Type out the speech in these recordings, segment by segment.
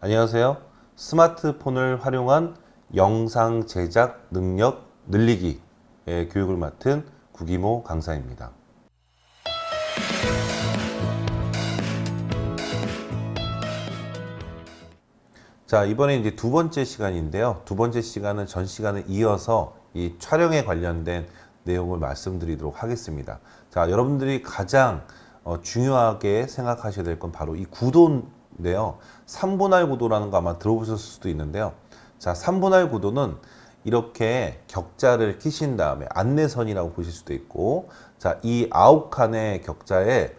안녕하세요. 스마트폰을 활용한 영상 제작 능력 늘리기의 교육을 맡은 구기모 강사입니다. 자, 이번에 이제 두 번째 시간인데요. 두 번째 시간은 전 시간을 이어서 이 촬영에 관련된 내용을 말씀드리도록 하겠습니다. 자, 여러분들이 가장 어, 중요하게 생각하셔야 될 건 바로 이 구도 인데요. 3분할 구도라는 거 아마 들어보셨을 수도 있는데요. 자, 3분할 구도는 이렇게 격자를 끼신 다음에 안내선이라고 보실 수도 있고 자, 이 아홉 칸의 격자에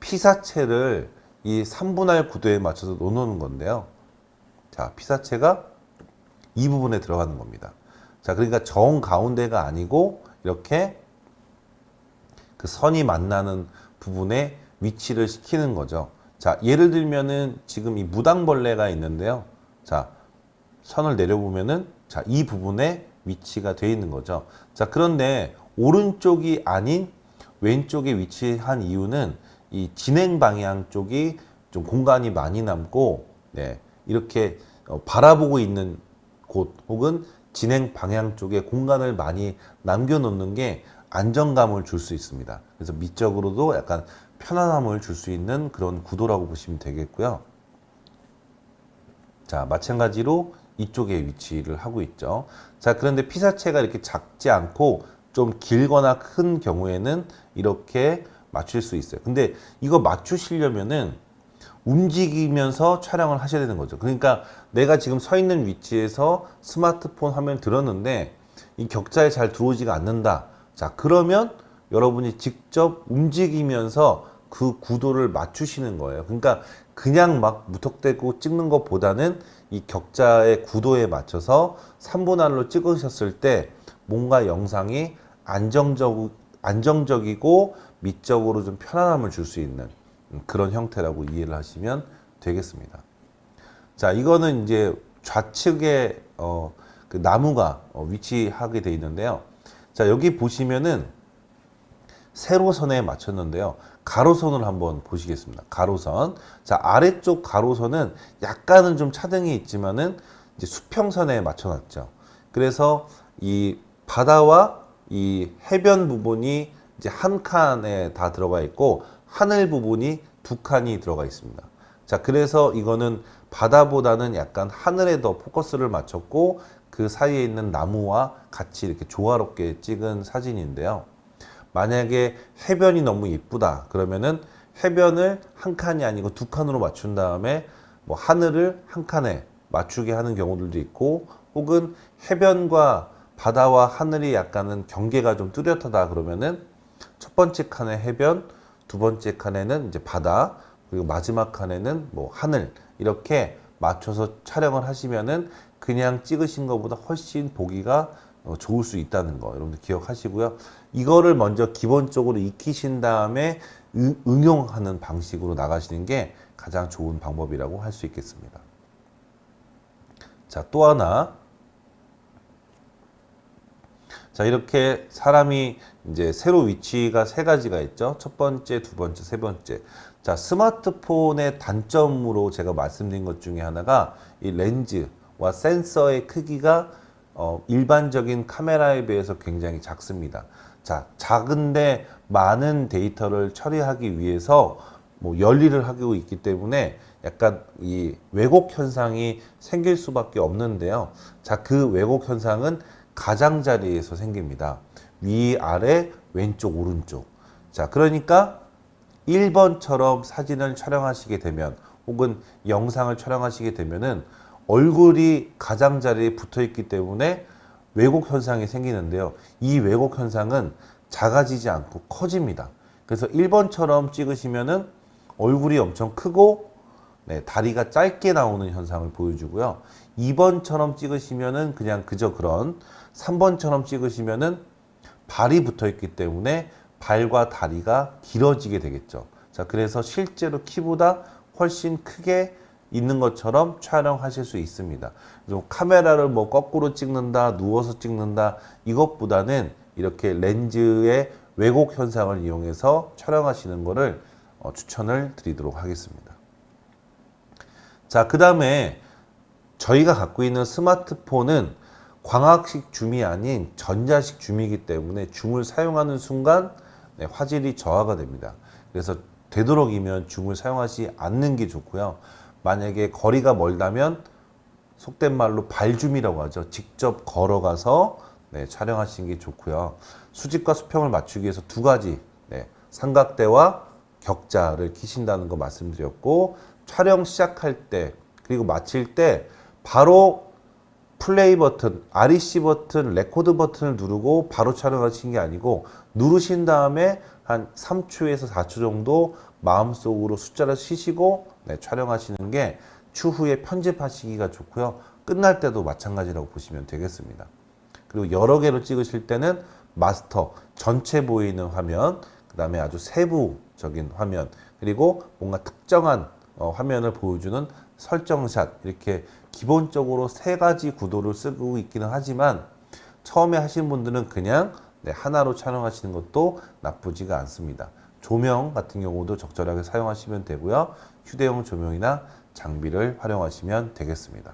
피사체를 이 3분할 구도에 맞춰서 놓는 건데요. 자, 피사체가 이 부분에 들어가는 겁니다. 자, 그러니까 정 가운데가 아니고 이렇게 그 선이 만나는 부분에 위치를 시키는 거죠. 자, 예를 들면은 지금 이 무당벌레가 있는데요. 자, 선을 내려보면은 자, 이 부분에 위치가 되어 있는 거죠. 자, 그런데 오른쪽이 아닌 왼쪽에 위치한 이유는 이 진행 방향 쪽이 좀 공간이 많이 남고 네, 이렇게 어, 바라보고 있는 곳 혹은 진행 방향 쪽에 공간을 많이 남겨놓는 게 안정감을 줄 수 있습니다. 그래서 미적으로도 약간 편안함을 줄 수 있는 그런 구도라고 보시면 되겠고요. 자, 마찬가지로 이쪽에 위치를 하고 있죠. 자, 그런데 피사체가 이렇게 작지 않고 좀 길거나 큰 경우에는 이렇게 맞출 수 있어요. 근데 이거 맞추시려면은 움직이면서 촬영을 하셔야 되는 거죠. 그러니까 내가 지금 서 있는 위치에서 스마트폰 화면을 들었는데 이 격자에 잘 들어오지가 않는다. 자, 그러면 여러분이 직접 움직이면서 그 구도를 맞추시는 거예요. 그러니까 그냥 막 무턱대고 찍는 것보다는 이 격자의 구도에 맞춰서 3분할로 찍으셨을 때 뭔가 영상이 안정적, 안정적이고 미적으로 좀 편안함을 줄 수 있는 그런 형태라고 이해를 하시면 되겠습니다. 자, 이거는 이제 좌측에 어, 그 나무가 어, 위치하게 되어 있는데요. 자, 여기 보시면은 세로선에 맞췄는데요. 가로선을 한번 보시겠습니다. 가로선. 자, 아래쪽 가로선은 약간은 좀 차등이 있지만은 이제 수평선에 맞춰놨죠. 그래서 이 바다와 이 해변 부분이 이제 한 칸에 다 들어가 있고 하늘 부분이 두 칸이 들어가 있습니다. 자, 그래서 이거는 바다보다는 약간 하늘에 더 포커스를 맞췄고 그 사이에 있는 나무와 같이 이렇게 조화롭게 찍은 사진인데요. 만약에 해변이 너무 이쁘다 그러면은 해변을 한 칸이 아니고 두 칸으로 맞춘 다음에 뭐 하늘을 한 칸에 맞추게 하는 경우들도 있고 혹은 해변과 바다와 하늘이 약간은 경계가 좀 뚜렷하다 그러면은 첫 번째 칸에 해변, 두 번째 칸에는 이제 바다, 그리고 마지막 칸에는 뭐 하늘 이렇게 맞춰서 촬영을 하시면은 그냥 찍으신 것보다 훨씬 보기가 어, 좋을 수 있다는 거 여러분들 기억하시고요. 이거를 먼저 기본적으로 익히신 다음에 응용하는 방식으로 나가시는 게 가장 좋은 방법이라고 할 수 있겠습니다. 자, 또 하나. 자, 이렇게 사람이 이제 세로 위치가 세 가지가 있죠. 첫 번째, 두 번째, 세 번째. 자, 스마트폰의 단점으로 제가 말씀드린 것 중에 하나가 이 렌즈와 센서의 크기가 어, 일반적인 카메라에 비해서 굉장히 작습니다. 자, 작은데 많은 데이터를 처리하기 위해서 뭐 열일을 하고 있기 때문에 약간 이 왜곡 현상이 생길 수밖에 없는데요. 자, 그 왜곡 현상은 가장자리에서 생깁니다. 위, 아래, 왼쪽, 오른쪽. 자, 그러니까 1번처럼 사진을 촬영하시게 되면 혹은 영상을 촬영하시게 되면은 얼굴이 가장자리에 붙어 있기 때문에 왜곡 현상이 생기는데요. 이 왜곡 현상은 작아지지 않고 커집니다. 그래서 1번처럼 찍으시면은 얼굴이 엄청 크고 네, 다리가 짧게 나오는 현상을 보여주고요. 2번처럼 찍으시면은 그냥 그저 그런 3번처럼 찍으시면은 발이 붙어 있기 때문에 발과 다리가 길어지게 되겠죠. 자, 그래서 실제로 키보다 훨씬 크게 있는 것처럼 촬영하실 수 있습니다. 그래서 카메라를 뭐 거꾸로 찍는다, 누워서 찍는다 이것보다는 이렇게 렌즈의 왜곡 현상을 이용해서 촬영하시는 것을 어, 추천을 드리도록 하겠습니다. 자, 그 다음에 저희가 갖고 있는 스마트폰은 광학식 줌이 아닌 전자식 줌이기 때문에 줌을 사용하는 순간 네, 화질이 저하가 됩니다. 그래서 되도록이면 줌을 사용하지 않는 게 좋고요. 만약에 거리가 멀다면 속된 말로 발줌이라고 하죠. 직접 걸어가서 네, 촬영하시는 게 좋고요. 수직과 수평을 맞추기 위해서 두 가지 네, 삼각대와 격자를 키신다는 거 말씀드렸고 촬영 시작할 때 그리고 마칠 때 바로 플레이 버튼, REC 버튼, 레코드 버튼을 누르고 바로 촬영하시는 게 아니고 누르신 다음에 한 3초에서 4초 정도 마음속으로 숫자를 세시고 네, 촬영하시는 게 추후에 편집하시기가 좋고요. 끝날 때도 마찬가지라고 보시면 되겠습니다. 그리고 여러 개로 찍으실 때는 마스터, 전체 보이는 화면, 그 다음에 아주 세부적인 화면, 그리고 뭔가 특정한 어, 화면을 보여주는 설정샷, 이렇게 기본적으로 세 가지 구도를 쓰고 있기는 하지만 처음에 하시는 분들은 그냥 네, 하나로 촬영하시는 것도 나쁘지가 않습니다. 조명 같은 경우도 적절하게 사용하시면 되고요. 휴대용 조명이나 장비를 활용하시면 되겠습니다.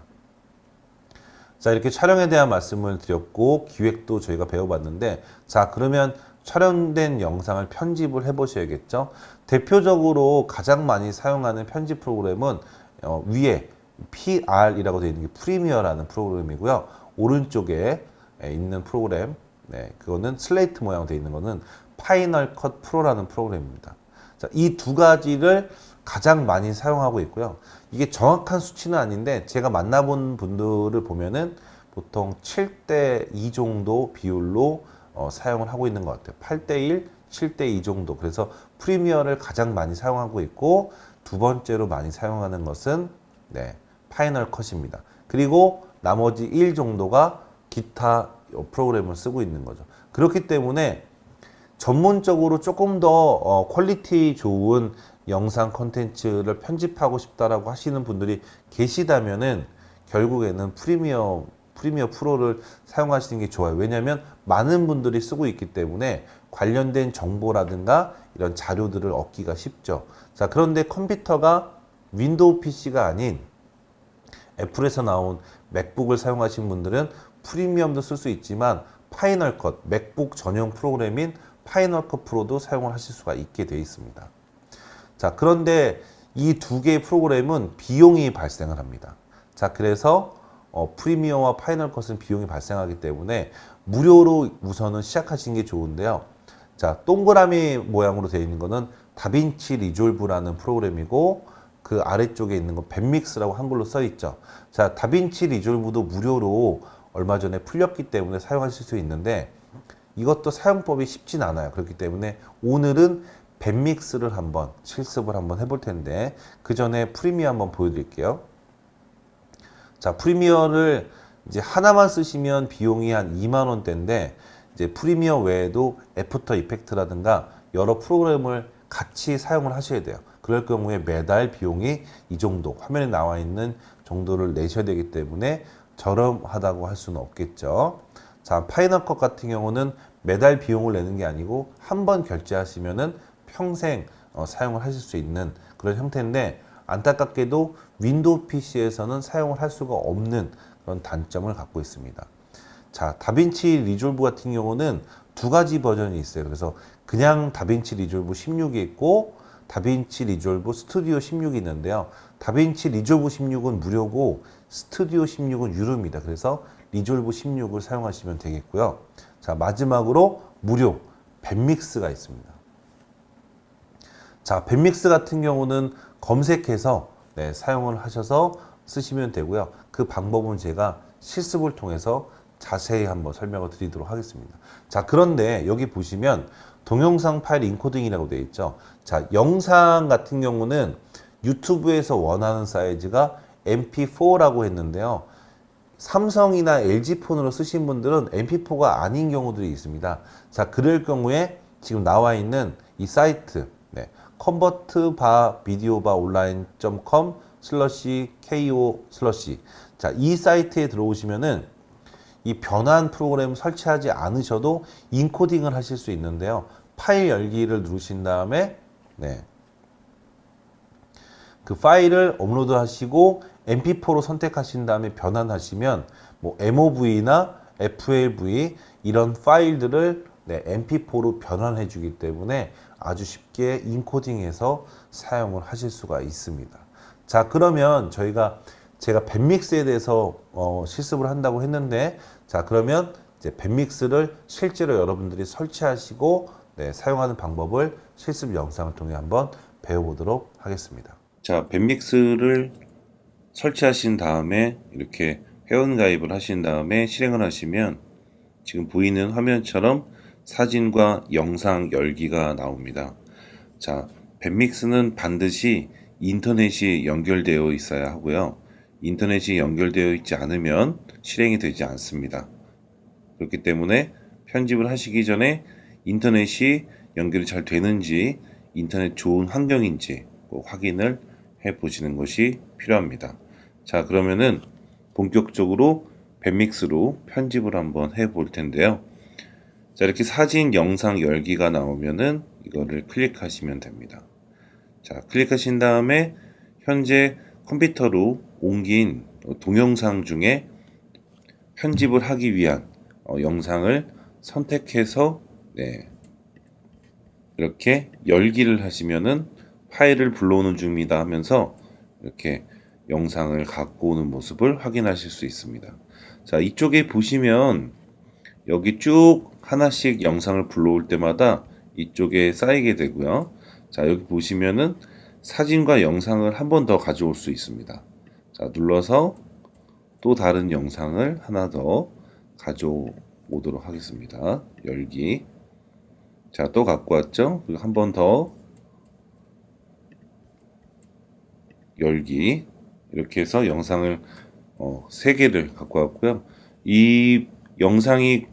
자 이렇게 촬영에 대한 말씀을 드렸고 기획도 저희가 배워봤는데 자 그러면 촬영된 영상을 편집을 해 보셔야겠죠? 대표적으로 가장 많이 사용하는 편집 프로그램은 어, 위에 PR이라고 되어 있는 게 프리미어라는 프로그램이고요. 오른쪽에 있는 프로그램 네, 그거는 슬레이트 모양 되어 있는 거는 파이널 컷 프로라는 프로그램입니다. 이 두 가지를 가장 많이 사용하고 있고요. 이게 정확한 수치는 아닌데 제가 만나본 분들을 보면은 보통 7대 2 정도 비율로 어, 사용을 하고 있는 것 같아요. 8대 1, 7대 2 정도. 그래서 프리미어를 가장 많이 사용하고 있고 두 번째로 많이 사용하는 것은 네, 파이널 컷입니다. 그리고 나머지 1 정도가 기타 프로그램을 쓰고 있는 거죠. 그렇기 때문에 전문적으로 조금 더 어, quality 좋은 영상 콘텐츠를 편집하고 싶다라고 하시는 분들이 계시다면은 결국에는 프리미어 프리미어 프로를 사용하시는 게 좋아요. 왜냐하면 많은 분들이 쓰고 있기 때문에 관련된 정보라든가 이런 자료들을 얻기가 쉽죠. 자, 그런데 컴퓨터가 윈도우 PC가 아닌 애플에서 나온 맥북을 사용하신 분들은 프리미어도 쓸 수 있지만 파이널 컷, 맥북 전용 프로그램인 파이널 컷 프로도 사용을 하실 수가 있게 되어 있습니다. 자, 그런데 이 두 개의 프로그램은 비용이 발생을 합니다. 자, 그래서 어, 프리미어와 파이널 컷은 비용이 발생하기 때문에 무료로 우선은 시작하시는 게 좋은데요. 자, 동그라미 모양으로 되어 있는 거는 다빈치 리졸브라는 프로그램이고 그 아래쪽에 있는 건 뱁믹스라고 한글로 써 있죠. 자, 다빈치 리졸브도 무료로 얼마 전에 풀렸기 때문에 사용하실 수 있는데 이것도 사용법이 쉽진 않아요. 그렇기 때문에 오늘은 뱁믹스를 한번 실습을 한번 해볼 텐데 그 전에 프리미어 한번 보여드릴게요. 자 프리미어를 이제 하나만 쓰시면 비용이 한 2만 원대인데 이제 프리미어 외에도 애프터 이펙트라든가 여러 프로그램을 같이 사용을 하셔야 돼요. 그럴 경우에 매달 비용이 이 정도 화면에 나와 있는 정도를 내셔야 되기 때문에 저렴하다고 할 수는 없겠죠. 자 Final Cut 같은 경우는 매달 비용을 내는 게 아니고 한 번 결제하시면은 평생 어, 사용을 하실 수 있는 그런 형태인데 안타깝게도 윈도우 PC에서는 사용을 할 수가 없는 그런 단점을 갖고 있습니다. 자, DaVinci Resolve 같은 경우는 두 가지 버전이 있어요. 그래서 그냥 DaVinci Resolve 16이 있고 DaVinci Resolve Studio 16이 있는데요. DaVinci Resolve 16은 무료고 스튜디오 16은 유료입니다. 그래서 Resolve 16을 사용하시면 되겠고요. 자, 마지막으로 무료 뱁믹스가 있습니다. 자, 뱁믹스 같은 경우는 검색해서 네, 사용을 하셔서 쓰시면 되고요. 그 방법은 제가 실습을 통해서 자세히 한번 설명을 드리도록 하겠습니다. 자, 그런데 여기 보시면 동영상 파일 인코딩이라고 되어 있죠. 자, 영상 같은 경우는 유튜브에서 원하는 사이즈가 MP4라고 했는데요. 삼성이나 LG 폰으로 쓰신 분들은 MP4가 아닌 경우들이 있습니다. 자, 그럴 경우에 지금 나와 있는 이 사이트 convert 바 비디오 바 online.com slash ko slash 자, 이 사이트에 들어오시면은 이 변환 프로그램 설치하지 않으셔도 인코딩을 하실 수 있는데요. 파일 열기를 누르신 다음에 네. 그 파일을 업로드 하시고 mp4로 선택하신 다음에 변환하시면 뭐 mov나 flv 이런 파일들을 네, mp4로 변환해 주기 때문에 아주 쉽게 인코딩해서 사용을 하실 수가 있습니다. 자 그러면 저희가 제가 밴믹스에 대해서 어, 실습을 한다고 했는데 자 그러면 이제 밴믹스를 실제로 여러분들이 설치하시고 네, 사용하는 방법을 실습 영상을 통해 한번 배워보도록 하겠습니다. 자 밴믹스를 설치하신 다음에 이렇게 회원 가입을 하신 다음에 실행을 하시면 지금 보이는 화면처럼 사진과 영상 열기가 나옵니다. 자, 밴믹스는 반드시 인터넷이 연결되어 있어야 하고요. 인터넷이 연결되어 있지 않으면 실행이 되지 않습니다. 그렇기 때문에 편집을 하시기 전에 인터넷이 연결이 잘 되는지 인터넷 좋은 환경인지 꼭 확인을 해 보시는 것이 필요합니다. 자 그러면은 본격적으로 밴믹스로 편집을 한번 해 볼 텐데요. 자 이렇게 사진 영상 열기가 나오면은 이거를 클릭하시면 됩니다. 자 클릭하신 다음에 현재 컴퓨터로 옮긴 동영상 중에 편집을 하기 위한 어, 영상을 선택해서 네, 이렇게 열기를 하시면은 파일을 불러오는 중입니다 하면서 이렇게 영상을 갖고 오는 모습을 확인하실 수 있습니다. 자, 이쪽에 보시면 여기 쭉 하나씩 영상을 불러올 때마다 이쪽에 쌓이게 되고요. 자, 여기 보시면은 사진과 영상을 한 번 더 가져올 수 있습니다. 자, 눌러서 또 다른 영상을 하나 더 가져오도록 하겠습니다. 열기. 자, 또 갖고 왔죠? 그리고 한 번 더 열기. 이렇게 해서 영상을 어, 3개를 갖고 왔고요. 이 영상이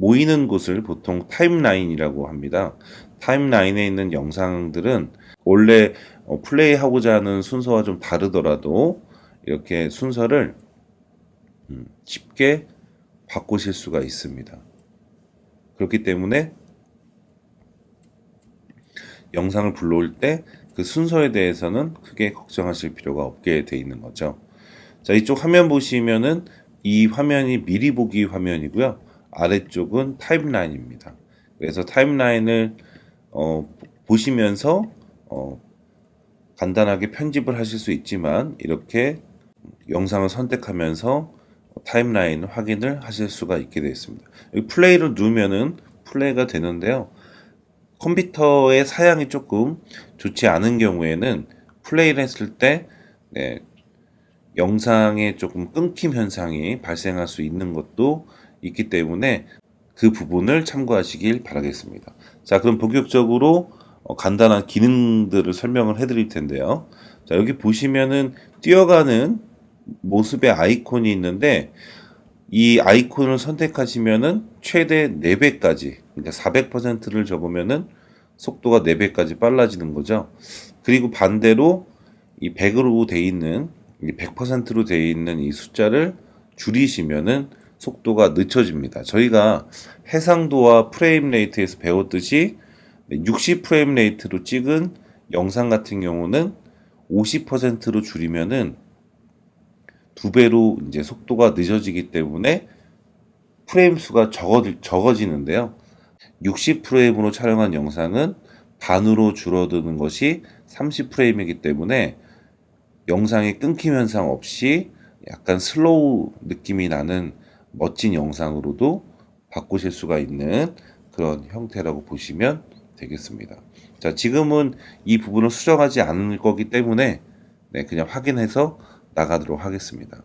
모이는 곳을 보통 타임라인이라고 합니다. 타임라인에 있는 영상들은 원래 어, 플레이하고자 하는 순서와 좀 다르더라도 이렇게 순서를 음, 쉽게 바꾸실 수가 있습니다. 그렇기 때문에 영상을 불러올 때 그 순서에 대해서는 크게 걱정하실 필요가 없게 돼 있는 거죠. 자, 이쪽 화면 보시면은 이 화면이 미리 보기 화면이고요. 아래쪽은 타임라인입니다. 그래서 타임라인을 어, 보시면서 어, 간단하게 편집을 하실 수 있지만 이렇게 영상을 선택하면서 타임라인 확인을 하실 수가 있게 되어 있습니다. 플레이를 누르면은 플레이가 되는데요. 컴퓨터의 사양이 조금 좋지 않은 경우에는 플레이를 했을 때 네, 영상에 조금 끊김 현상이 발생할 수 있는 것도 있기 때문에 그 부분을 참고하시길 바라겠습니다. 자, 그럼 본격적으로 어, 간단한 기능들을 설명을 해드릴 텐데요. 자, 여기 보시면은 뛰어가는 모습의 아이콘이 있는데 이 아이콘을 선택하시면은 최대 4배까지 그러니까 400%를 잡으면은 속도가 4배까지 빨라지는 거죠. 그리고 반대로 이 100으로 돼 있는 100%로 돼 있는 이 숫자를 줄이시면은 속도가 늦춰집니다. 저희가 해상도와 frame rate에서 배웠듯이 60 frame rate로 찍은 영상 같은 경우는 50%로 줄이면은 두 배로 이제 속도가 늦어지기 때문에 프레임 수가 적어, 적어지는데요. 60 프레임으로 촬영한 영상은 반으로 줄어드는 것이 30 프레임이기 때문에 영상의 끊김 현상 없이 약간 slow 느낌이 나는 멋진 영상으로도 바꾸실 수가 있는 그런 형태라고 보시면 되겠습니다. 자, 지금은 이 부분을 수정하지 않을 거기 때문에 네, 그냥 확인해서 나가도록 하겠습니다.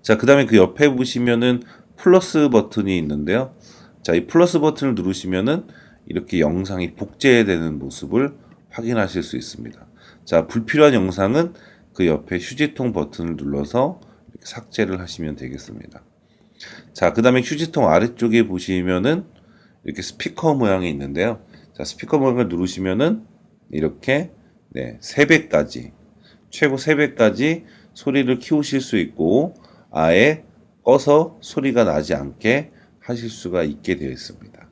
자, 그 다음에 그 옆에 보시면은 플러스 버튼이 있는데요. 자, 이 플러스 버튼을 누르시면은 이렇게 영상이 복제되는 모습을 확인하실 수 있습니다. 자, 불필요한 영상은 그 옆에 휴지통 버튼을 눌러서 삭제를 하시면 되겠습니다. 자, 그 다음에 휴지통 아래쪽에 보시면은 이렇게 스피커 모양이 있는데요. 자, 스피커 모양을 누르시면은 이렇게 네, 3배까지 최고 3배까지 소리를 키우실 수 있고 아예 꺼서 소리가 나지 않게 하실 수가 있게 되어 있습니다.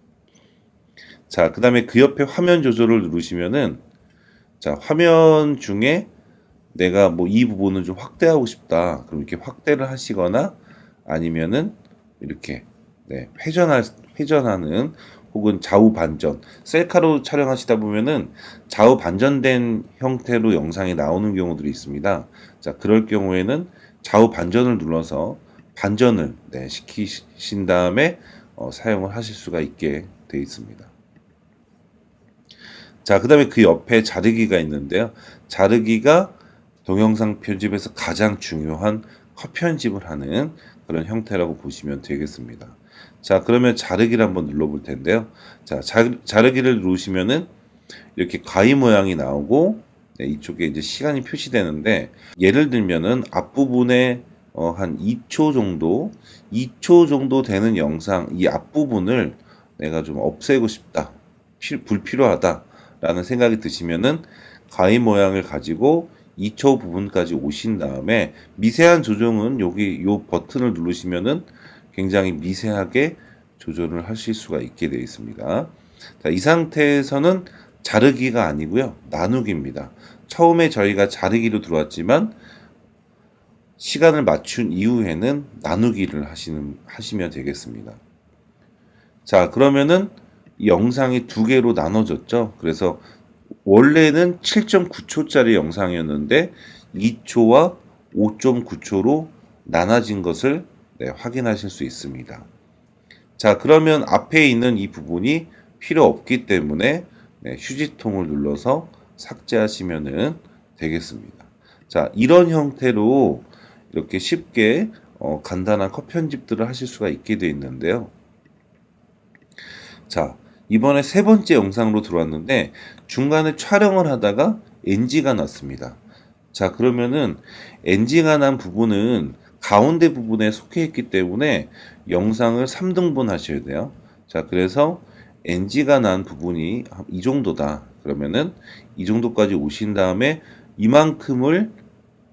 자, 그 다음에 그 옆에 화면 조절을 누르시면은 자, 화면 중에 내가 뭐 이 부분을 좀 확대하고 싶다. 그럼 이렇게 확대를 하시거나 아니면은 이렇게 네, 회전할 회전하는 혹은 좌우 반전 셀카로 촬영하시다 보면은 좌우 반전된 형태로 영상이 나오는 경우들이 있습니다. 자, 그럴 경우에는 좌우 반전을 눌러서 반전을 네, 시키신 다음에 어, 사용을 하실 수가 있게 되어 있습니다. 자, 그 다음에 그 옆에 자르기가 있는데요. 자르기가 동영상 편집에서 가장 중요한 컷 편집을 하는 그런 형태라고 보시면 되겠습니다. 자, 그러면 자르기를 한번 눌러볼 텐데요. 자, 자 르, 기를 누르시면은 이렇게 가위 모양이 나오고 네, 이쪽에 이제 시간이 표시되는데 예를 들면은 앞부분에 어, 한 2초 정도, 2초 정도 되는 영상 이 앞부분을 내가 좀 없애고 싶다, 불필요하다 라는 생각이 드시면은 가위 모양을 가지고 2초 부분까지 오신 다음에 미세한 조정은 여기 요 버튼을 누르시면은 굉장히 미세하게 조절을 하실 수가 있게 되어 있습니다. 자, 이 상태에서는 자르기가 아니고요. 나누기입니다. 처음에 저희가 자르기로 들어왔지만 시간을 맞춘 이후에는 나누기를 하시는 하시면 되겠습니다. 자, 그러면은 영상이 두 개로 나눠졌죠. 그래서 원래는 7.9초짜리 영상이었는데 2초와 5.9초로 나눠진 것을 네, 확인하실 수 있습니다. 자, 그러면 앞에 있는 이 부분이 필요 없기 때문에 네, 휴지통을 눌러서 삭제하시면 되겠습니다. 자, 이런 형태로 이렇게 쉽게 어, 간단한 컷 편집들을 하실 수가 있게 되어 있는데요. 자, 이번에 세 번째 영상으로 들어왔는데 중간에 촬영을 하다가 NG가 났습니다. 자, 그러면은 NG가 난 부분은 가운데 부분에 속해 있기 때문에 영상을 3등분 하셔야 돼요. 자, 그래서 NG가 난 부분이 이 정도다. 그러면은 이 정도까지 오신 다음에 이만큼을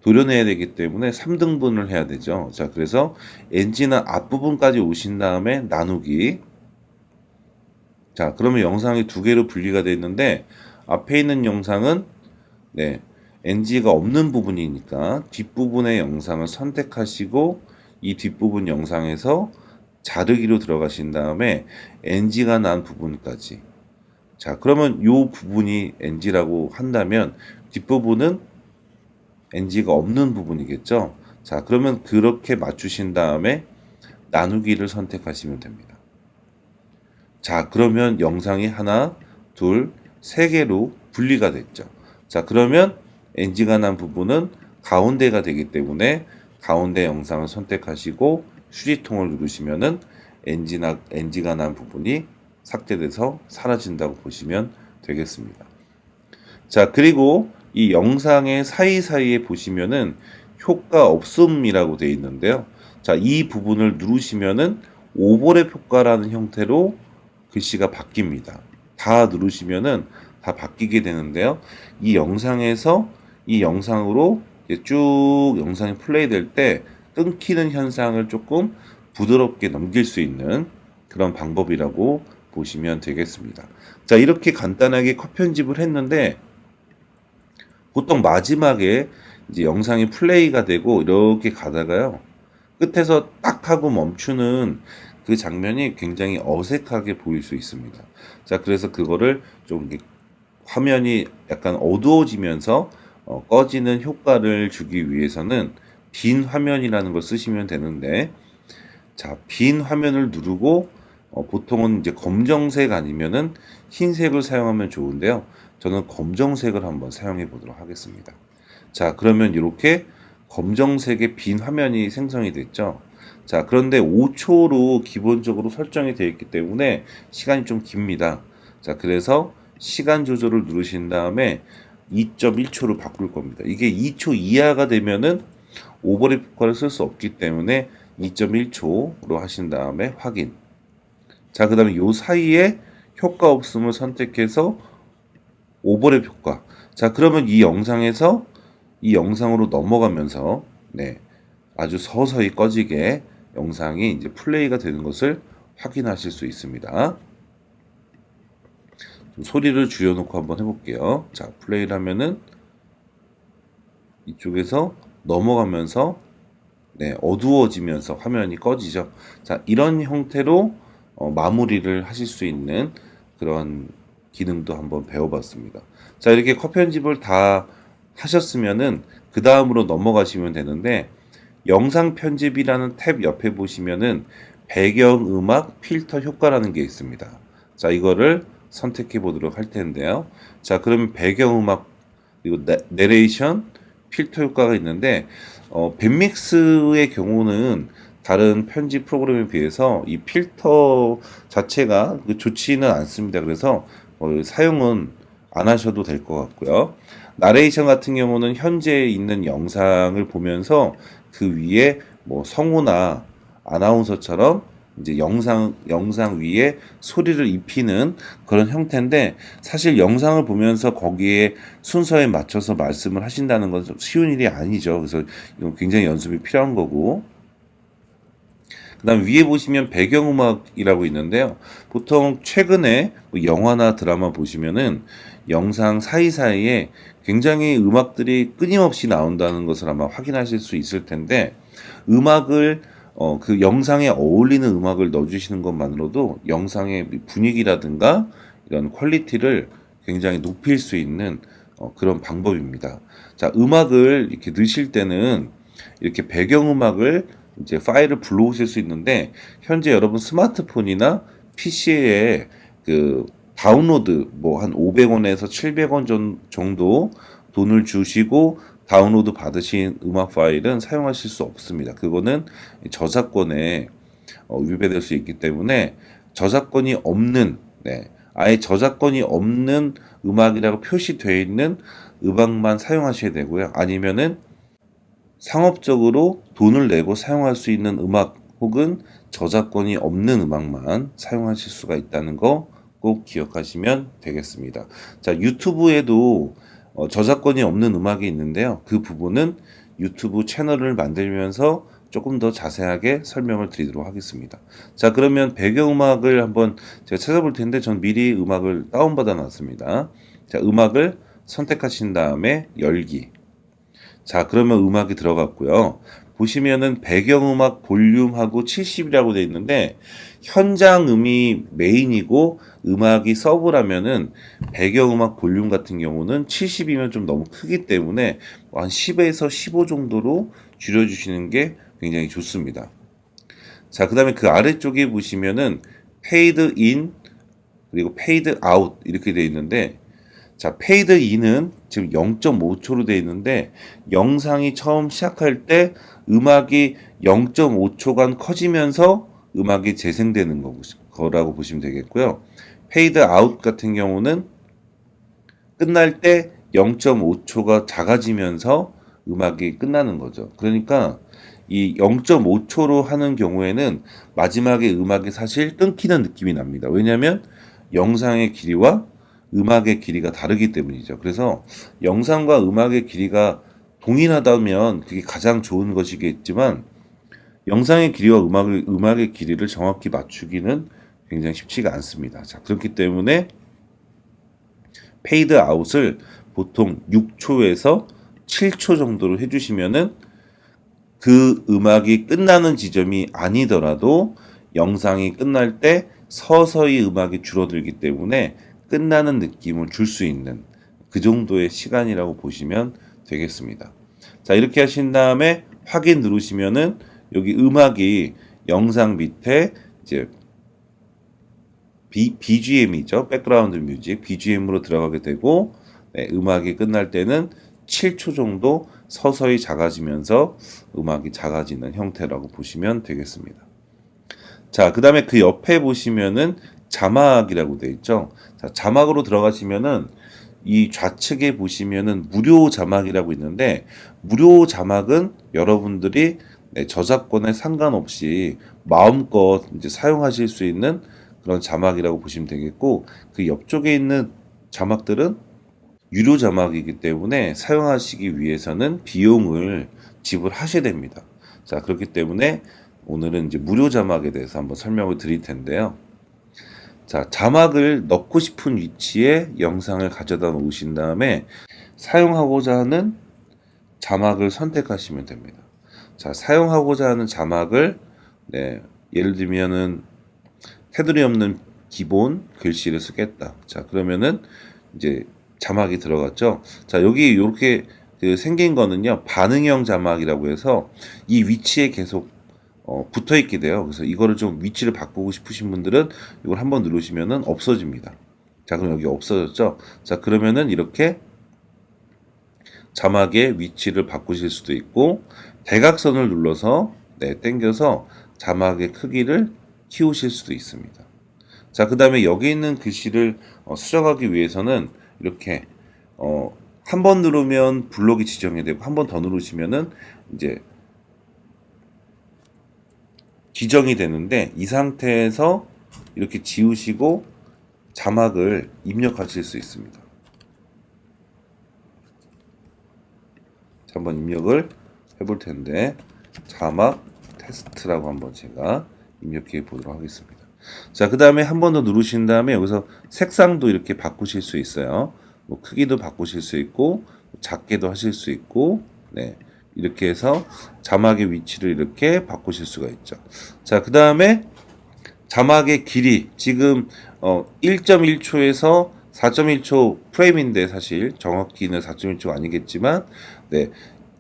도려내야 되기 때문에 3등분을 해야 되죠. 자, 그래서 NG는 앞부분까지 오신 다음에 나누기. 자, 그러면 영상이 두 개로 분리가 되어 있는데 앞에 있는 영상은 네, NG가 없는 부분이니까 뒷부분의 영상을 선택하시고 이 뒷부분 영상에서 자르기로 들어가신 다음에 NG가 난 부분까지. 자 그러면 이 부분이 NG라고 한다면 뒷부분은 NG가 없는 부분이겠죠? 자 그러면 그렇게 맞추신 다음에 나누기를 선택하시면 됩니다. 자 그러면 영상이 하나 둘 세 개로 분리가 됐죠 자 그러면 NG가 난 부분은 가운데가 되기 때문에 가운데 영상을 선택하시고 휴지통을 누르시면은 NG나, NG가 난 부분이 삭제돼서 사라진다고 보시면 되겠습니다. 자, 그리고 이 영상의 사이사이에 보시면은 효과 없음이라고 되어 있는데요. 자, 이 부분을 누르시면은 오버랩 효과라는 형태로 글씨가 바뀝니다. 다 누르시면은 다 바뀌게 되는데요. 이 영상에서 이 영상으로 쭉 영상이 플레이 될 때 끊기는 현상을 조금 부드럽게 넘길 수 있는 그런 방법이라고 보시면 되겠습니다. 자, 이렇게 간단하게 컷 편집을 했는데 보통 마지막에 이제 영상이 플레이가 되고 이렇게 가다가요. 끝에서 딱 하고 멈추는 그 장면이 굉장히 어색하게 보일 수 있습니다. 자, 그래서 그거를 좀 화면이 약간 어두워지면서 어, 꺼지는 효과를 주기 위해서는 빈 화면이라는 걸 쓰시면 되는데 자, 빈 화면을 누르고 어, 보통은 이제 검정색 아니면은 흰색을 사용하면 좋은데요. 저는 검정색을 한번 사용해 보도록 하겠습니다. 자, 그러면 이렇게 검정색의 빈 화면이 생성이 됐죠. 자, 그런데 5초로 기본적으로 설정이 되어 있기 때문에 시간이 좀 깁니다. 자, 그래서 시간 조절을 누르신 다음에 2.1초로 바꿀 겁니다. 이게 2초 이하가 되면은 오버랩 효과를 쓸 수 없기 때문에 2.1초로 하신 다음에 확인. 자, 그 다음에 요 사이에 효과 없음을 선택해서 오버랩 효과. 자, 그러면 이 영상에서 이 영상으로 넘어가면서 네, 아주 서서히 꺼지게 영상이 이제 플레이가 되는 것을 확인하실 수 있습니다. 좀 소리를 줄여놓고 한번 해볼게요. 자, 플레이를 하면은 이쪽에서 넘어가면서 네, 어두워지면서 화면이 꺼지죠. 자, 이런 형태로 어, 마무리를 하실 수 있는 그런 기능도 한번 배워봤습니다. 자, 이렇게 컷 편집을 다 하셨으면은 그 다음으로 넘어가시면 되는데 영상 편집이라는 탭 옆에 보시면은 배경 음악 필터 효과라는 게 있습니다. 자, 이거를 선택해 보도록 할 텐데요. 자, 그러면 배경 음악 그리고 내, 내레이션 필터 효과가 있는데 어, 밴믹스의 경우는 다른 편집 프로그램에 비해서 이 필터 자체가 그 좋지는 않습니다. 그래서 어, 사용은 안 하셔도 될 것 같고요. 나레이션 같은 경우는 현재 있는 영상을 보면서 그 위에 뭐 성우나 아나운서처럼 이제 영상 영상 위에 소리를 입히는 그런 형태인데 사실 영상을 보면서 거기에 순서에 맞춰서 말씀을 하신다는 건 쉬운 일이 아니죠. 그래서 이건 굉장히 연습이 필요한 거고. 그다음 위에 보시면 배경음악이라고 있는데요. 보통 최근에 뭐 영화나 드라마 보시면은 영상 사이사이에 굉장히 음악들이 끊임없이 나온다는 것을 아마 확인하실 수 있을 텐데 음악을 어, 그 영상에 어울리는 음악을 넣어주시는 것만으로도 영상의 분위기라든가 이런 quality를 굉장히 높일 수 있는 어, 그런 방법입니다. 자, 음악을 이렇게 넣으실 때는 이렇게 배경음악을 이제 파일을 불러오실 수 있는데 현재 여러분 스마트폰이나 PC에 그 다운로드 뭐 한 500원에서 700원 정도 돈을 주시고 다운로드 받으신 음악 파일은 사용하실 수 없습니다. 그거는 저작권에 어, 위배될 수 있기 때문에 저작권이 없는 네, 아예 저작권이 없는 음악이라고 표시되어 있는 음악만 사용하셔야 되고요. 아니면은 상업적으로 돈을 내고 사용할 수 있는 음악 혹은 저작권이 없는 음악만 사용하실 수가 있다는 거 꼭 기억하시면 되겠습니다. 자, 유튜브에도 어, 저작권이 없는 음악이 있는데요. 그 부분은 유튜브 채널을 만들면서 조금 더 자세하게 설명을 드리도록 하겠습니다. 자, 그러면 배경음악을 한번 제가 찾아볼 텐데 전 미리 음악을 다운받아 놨습니다. 자, 음악을 선택하신 다음에 열기. 자, 그러면 음악이 들어갔고요. 보시면은 배경음악 볼륨하고 70이라고 되어 있는데 현장음이 메인이고 음악이 서브라면은 배경음악 볼륨 같은 경우는 70이면 좀 너무 크기 때문에 한 10에서 15 정도로 줄여주시는 게 굉장히 좋습니다. 자, 그 다음에 그 아래쪽에 보시면은 페이드 인 그리고 페이드 아웃 이렇게 되어 있는데 자, 페이드 인은 지금 0.5초로 되어 있는데 영상이 처음 시작할 때 음악이 0.5초간 커지면서 음악이 재생되는 거라고 보시면 되겠고요. 페이드 아웃 같은 경우는 끝날 때 0.5초가 작아지면서 음악이 끝나는 거죠. 그러니까 이 0.5초로 하는 경우에는 마지막에 음악이 사실 끊기는 느낌이 납니다. 왜냐하면 영상의 길이와 음악의 길이가 다르기 때문이죠. 그래서 영상과 음악의 길이가 동일하다면 그게 가장 좋은 것이겠지만 영상의 길이와 음악의, 음악의 길이를 정확히 맞추기는 굉장히 쉽지가 않습니다. 자, 그렇기 때문에 페이드 아웃을 보통 6초에서 7초 정도로 해주시면은 그 음악이 끝나는 지점이 아니더라도 영상이 끝날 때 서서히 음악이 줄어들기 때문에 끝나는 느낌을 줄 수 있는 그 정도의 시간이라고 보시면 되겠습니다. 자, 이렇게 하신 다음에 확인 누르시면은 여기 음악이 영상 밑에 이제 BGM이죠. Background music. BGM으로 들어가게 되고, 네, 음악이 끝날 때는 7초 정도 서서히 작아지면서 음악이 작아지는 형태라고 보시면 되겠습니다. 자, 그 다음에 그 옆에 보시면은 자막이라고 되어 있죠. 자, 자막으로 들어가시면은 이 좌측에 보시면은 무료 자막이라고 있는데 무료 자막은 여러분들이 네, 저작권에 상관없이 마음껏 이제 사용하실 수 있는 그런 자막이라고 보시면 되겠고 그 옆쪽에 있는 자막들은 유료 자막이기 때문에 사용하시기 위해서는 비용을 지불하셔야 됩니다. 자 그렇기 때문에 오늘은 이제 무료 자막에 대해서 한번 설명을 드릴 텐데요. 자, 자막을 넣고 싶은 위치에 영상을 가져다 놓으신 다음에 사용하고자 하는 자막을 선택하시면 됩니다. 자, 사용하고자 하는 자막을 네, 예를 들면은 테두리 없는 기본 글씨를 쓰겠다. 자, 그러면은 이제 자막이 들어갔죠. 자, 여기 이렇게 그 생긴 거는요, 반응형 자막이라고 해서 이 위치에 계속 어, 붙어 있게 돼요. 그래서 이거를 좀 위치를 바꾸고 싶으신 분들은 이걸 한번 누르시면은 없어집니다. 자, 그럼 여기 없어졌죠? 자, 그러면은 이렇게 자막의 위치를 바꾸실 수도 있고, 대각선을 눌러서, 네, 당겨서 자막의 크기를 키우실 수도 있습니다. 자, 그 다음에 여기 있는 글씨를 어, 수정하기 위해서는 이렇게, 어, 한 번 누르면 블록이 지정이 되고, 한 번 더 누르시면은 이제 지정이 되는데, 이 상태에서 이렇게 지우시고 자막을 입력하실 수 있습니다. 자, 한번 입력을 해볼 텐데, 자막 테스트라고 한번 제가 입력해 보도록 하겠습니다. 자, 그 다음에 한 번 더 누르신 다음에 여기서 색상도 이렇게 바꾸실 수 있어요. 뭐 크기도 바꾸실 수 있고, 작게도 하실 수 있고, 네. 이렇게 해서 자막의 위치를 이렇게 바꾸실 수가 있죠. 자, 그 다음에 자막의 길이 지금 어 1.1초에서 4.1초 프레임인데 사실 정확히는 4.1초가 아니겠지만 네.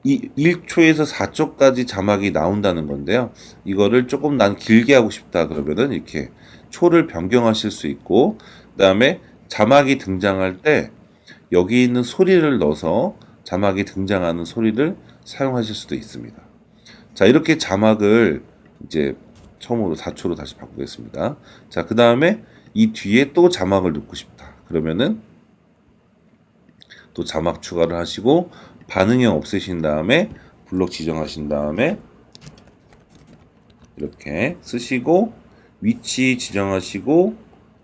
이 1초에서 4초까지 자막이 나온다는 건데요. 이거를 조금 난 길게 하고 싶다 그러면은 이렇게 초를 변경하실 수 있고 그다음에 자막이 등장할 때 여기 있는 소리를 넣어서 자막이 등장하는 소리를 사용하실 수도 있습니다. 자, 이렇게 자막을 이제 처음으로 4초로 다시 바꾸겠습니다. 자, 그 다음에 이 뒤에 또 자막을 넣고 싶다. 그러면은 또 자막 추가를 하시고 반응형 없애신 다음에 블록 지정하신 다음에 이렇게 쓰시고 위치 지정하시고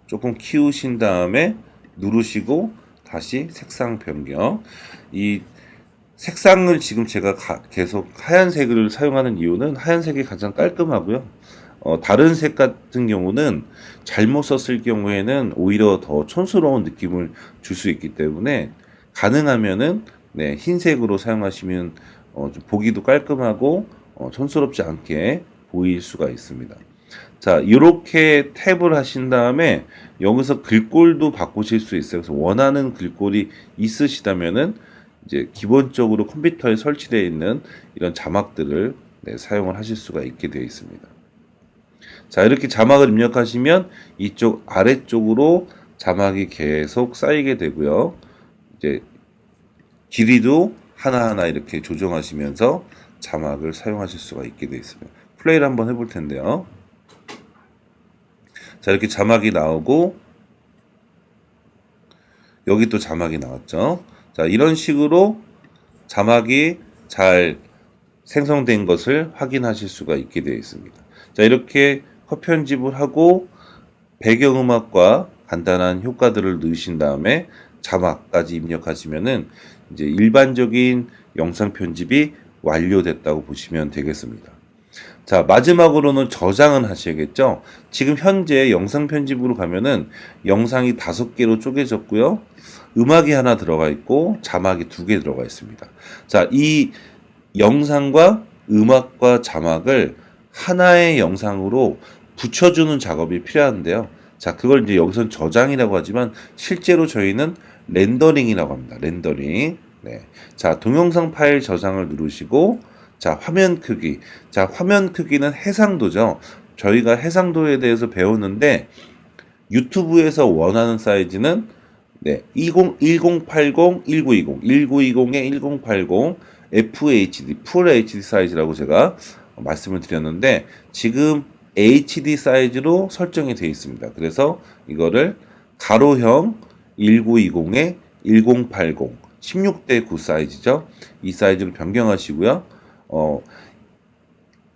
조금 키우신 다음에 누르시고 다시 색상 변경 이 색상을 지금 제가 가- 계속 하얀색을 사용하는 이유는 하얀색이 가장 깔끔하고요. 어, 다른 색 같은 경우는 잘못 썼을 경우에는 오히려 더 촌스러운 느낌을 줄 수 있기 때문에 가능하면은 네, 흰색으로 사용하시면 어, 좀 보기도 깔끔하고 어, 촌스럽지 않게 보일 수가 있습니다. 자, 이렇게 탭을 하신 다음에 여기서 글꼴도 바꾸실 수 있어요. 그래서 원하는 글꼴이 있으시다면은 이제 기본적으로 컴퓨터에 설치되어 있는 이런 자막들을 네, 사용을 하실 수가 있게 되어 있습니다. 자, 이렇게 자막을 입력하시면 이쪽 아래쪽으로 자막이 계속 쌓이게 되고요. 이제 길이도 하나하나 이렇게 조정하시면서 자막을 사용하실 수가 있게 되어 있습니다. 플레이를 한번 해볼 텐데요. 자, 이렇게 자막이 나오고 여기 또 자막이 나왔죠. 자, 이런 식으로 자막이 잘 생성된 것을 확인하실 수가 있게 되어 있습니다. 자, 이렇게 컷 편집을 하고 배경음악과 간단한 효과들을 넣으신 다음에 자막까지 입력하시면은 이제 일반적인 영상 편집이 완료됐다고 보시면 되겠습니다. 자, 마지막으로는 저장은 하셔야겠죠? 지금 현재 영상 편집으로 가면은 영상이 다섯 개로 쪼개졌고요. 음악이 하나 들어가 있고 자막이 두 개 들어가 있습니다. 자, 이 영상과 음악과 자막을 하나의 영상으로 붙여주는 작업이 필요한데요. 자, 그걸 이제 여기선 저장이라고 하지만 실제로 저희는 렌더링이라고 합니다. 렌더링. 네. 자, 동영상 파일 저장을 누르시고 자, 화면 크기. 자, 화면 크기는 해상도죠. 저희가 해상도에 대해서 배웠는데 유튜브에서 원하는 사이즈는 네, 20, 1080, 1920, 1920에 1080 FHD, Full HD 사이즈라고 제가 말씀을 드렸는데 지금 HD 사이즈로 설정이 되어 있습니다. 그래서 이거를 가로형 1920에 1080, 16대 9 사이즈죠. 이 사이즈로 변경하시고요. 어,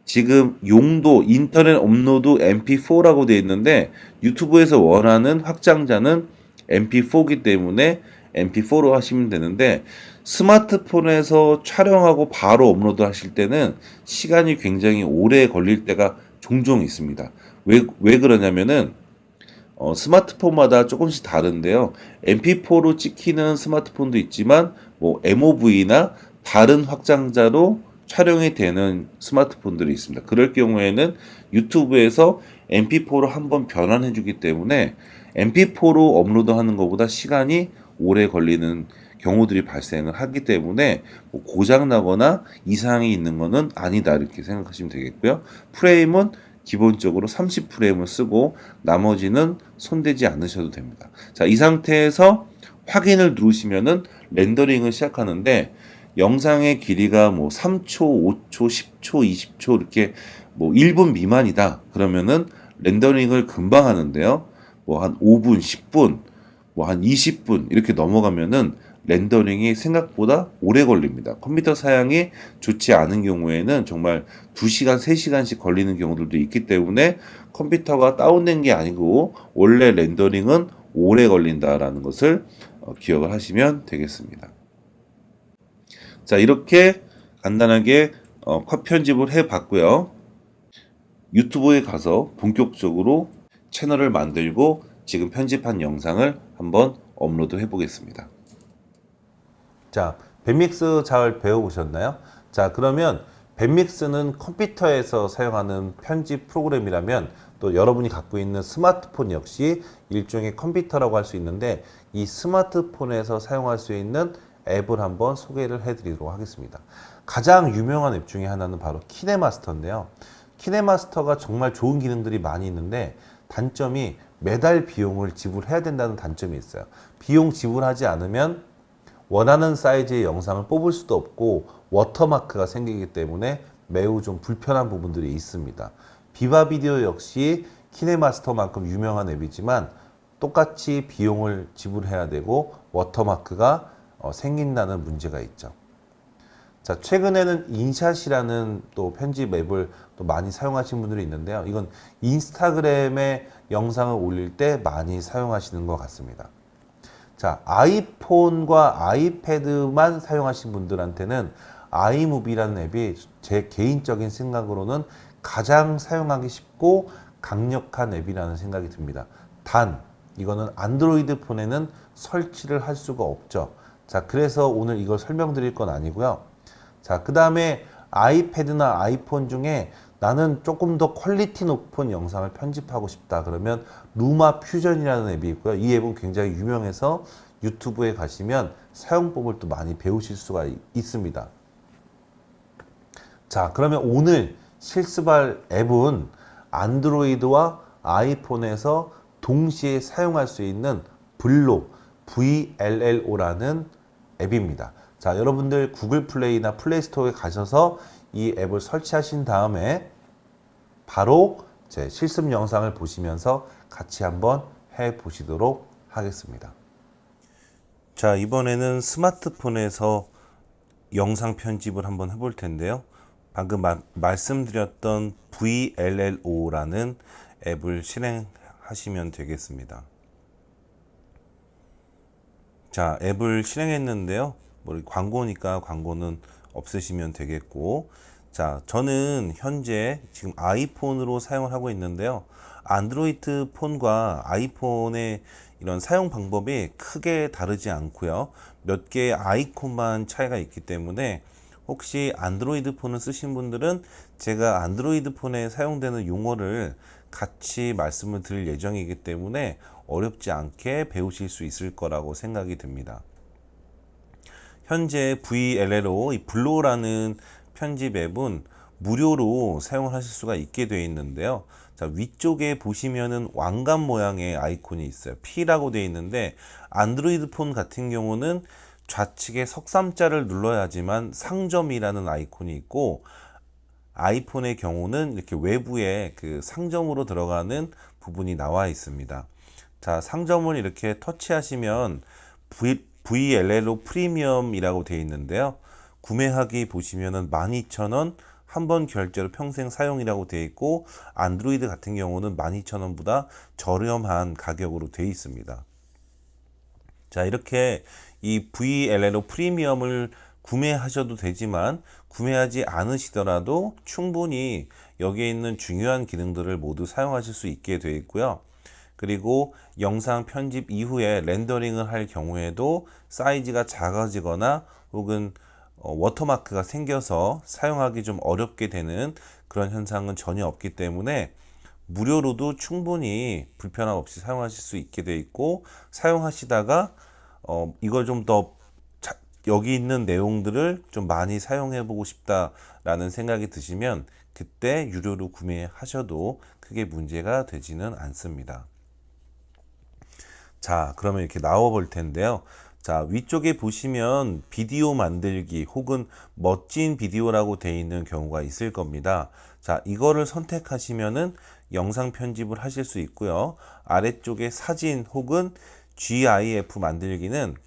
지금 용도 인터넷 업로드 MP4라고 되어 있는데 유튜브에서 원하는 확장자는 MP4이기 때문에 MP4로 하시면 되는데 스마트폰에서 촬영하고 바로 업로드 하실 때는 시간이 굉장히 오래 걸릴 때가 종종 있습니다. 왜, 왜 그러냐면은 어, 스마트폰마다 조금씩 다른데요. MP4로 찍히는 스마트폰도 있지만 뭐 MOV나 다른 확장자로 촬영이 되는 스마트폰들이 있습니다. 그럴 경우에는 유튜브에서 MP4로 한번 변환해 주기 때문에 MP4로 업로드하는 것보다 시간이 오래 걸리는 경우들이 발생을 하기 때문에 뭐 고장 나거나 이상이 있는 것은 아니다 이렇게 생각하시면 되겠고요. 프레임은 기본적으로 30프레임을 쓰고 나머지는 손대지 않으셔도 됩니다. 자, 이 상태에서 확인을 누르시면은 렌더링을 시작하는데 영상의 길이가 뭐 3초, 5초, 10초, 20초 이렇게 뭐 1분 미만이다. 그러면은 렌더링을 금방 하는데요. 뭐 한 5분, 10분, 뭐 한 20분 이렇게 넘어가면은 렌더링이 생각보다 오래 걸립니다. 컴퓨터 사양이 좋지 않은 경우에는 정말 2시간, 3시간씩 걸리는 경우들도 있기 때문에 컴퓨터가 다운된 게 아니고 원래 렌더링은 오래 걸린다라는 것을 어, 기억을 하시면 되겠습니다. 자, 이렇게 간단하게 어, 컷 편집을 해 봤고요. 유튜브에 가서 본격적으로 채널을 만들고 지금 편집한 영상을 한번 업로드 해 보겠습니다. 자, 밴믹스 잘 배워보셨나요? 자, 그러면 밴믹스는 컴퓨터에서 사용하는 편집 프로그램이라면 또 여러분이 갖고 있는 스마트폰 역시 일종의 컴퓨터라고 할 수 있는데 이 스마트폰에서 사용할 수 있는 앱을 한번 소개를 해드리도록 하겠습니다. 가장 유명한 앱 중에 하나는 바로 KineMaster인데요. KineMaster가 정말 좋은 기능들이 많이 있는데 단점이 매달 비용을 지불해야 된다는 단점이 있어요. 비용 지불하지 않으면 원하는 사이즈의 영상을 뽑을 수도 없고 워터마크가 생기기 때문에 매우 좀 불편한 부분들이 있습니다. VivaVideo 역시 키네마스터만큼 유명한 앱이지만 똑같이 비용을 지불해야 되고 워터마크가 어, 생긴다는 문제가 있죠. 자, 최근에는 인샷이라는 또 편집 앱을 또 많이 사용하시는 분들이 있는데요. 이건 인스타그램에 영상을 올릴 때 많이 사용하시는 것 같습니다. 자, 아이폰과 아이패드만 사용하신 분들한테는 아이무비라는 앱이 제 개인적인 생각으로는 가장 사용하기 쉽고 강력한 앱이라는 생각이 듭니다. 단, 이거는 안드로이드 폰에는 설치를 할 수가 없죠. 자, 그래서 오늘 이걸 설명드릴 건 아니고요. 자, 그 다음에 아이패드나 아이폰 중에 나는 조금 더 quality 높은 영상을 편집하고 싶다 그러면 LumaFusion이라는 앱이 있고요. 이 앱은 굉장히 유명해서 유튜브에 가시면 사용법을 또 많이 배우실 수가 있습니다. 자, 그러면 오늘 실습할 앱은 안드로이드와 아이폰에서 동시에 사용할 수 있는 블로 VLLO라는 앱입니다. 자, 여러분들 구글 플레이나 플레이스토어에 가셔서 이 앱을 설치하신 다음에 바로 제 실습 영상을 보시면서 같이 한번 해 보시도록 하겠습니다. 자, 이번에는 스마트폰에서 영상 편집을 한번 해볼 텐데요. 방금 마, 말씀드렸던 VLLO라는 앱을 실행하시면 되겠습니다. 자, 앱을 실행했는데요. 뭐 광고니까 광고는 없으시면 되겠고 자 저는 현재 지금 아이폰으로 사용을 하고 있는데요 안드로이드 폰과 아이폰의 이런 사용 방법이 크게 다르지 않고요 몇 개의 아이콘만 차이가 있기 때문에 혹시 안드로이드 폰을 쓰신 분들은 제가 안드로이드 폰에 사용되는 용어를 같이 말씀을 드릴 예정이기 때문에 어렵지 않게 배우실 수 있을 거라고 생각이 듭니다. 현재 VLLO 이 블로라는 편집 앱은 무료로 사용을 하실 수가 있게 되어 있는데요. 자, 위쪽에 보시면은 왕관 모양의 아이콘이 있어요. P라고 되어 있는데 안드로이드 폰 같은 경우는 좌측에 석삼자를 눌러야지만 상점이라는 아이콘이 있고 아이폰의 경우는 이렇게 외부에 그 상점으로 들어가는 부분이 나와 있습니다. 자, 상점을 이렇게 터치하시면 VLLO 프리미엄이라고 되어 있는데요. 구매하기 보시면은 12,000원 한 번 결제로 평생 사용이라고 되어 있고 안드로이드 같은 경우는 12,000원보다 저렴한 가격으로 되어 있습니다. 자, 이렇게 이 VLLO 프리미엄을 구매하셔도 되지만 구매하지 않으시더라도 충분히 여기에 있는 중요한 기능들을 모두 사용하실 수 있게 되어 있고요. 그리고 영상 편집 이후에 렌더링을 할 경우에도 사이즈가 작아지거나 혹은 어, 워터마크가 생겨서 사용하기 좀 어렵게 되는 그런 현상은 전혀 없기 때문에 무료로도 충분히 불편함 없이 사용하실 수 있게 돼 있고 사용하시다가 어, 이걸 좀 더 여기 있는 내용들을 좀 많이 사용해 보고 싶다라는 생각이 드시면 그때 유료로 구매하셔도 크게 문제가 되지는 않습니다. 자, 그러면 이렇게 나와 볼 텐데요. 자, 위쪽에 보시면 비디오 만들기 혹은 멋진 비디오라고 되어 있는 경우가 있을 겁니다. 자, 이거를 선택하시면은 영상 편집을 하실 수 있고요. 아래쪽에 사진 혹은 GIF 만들기는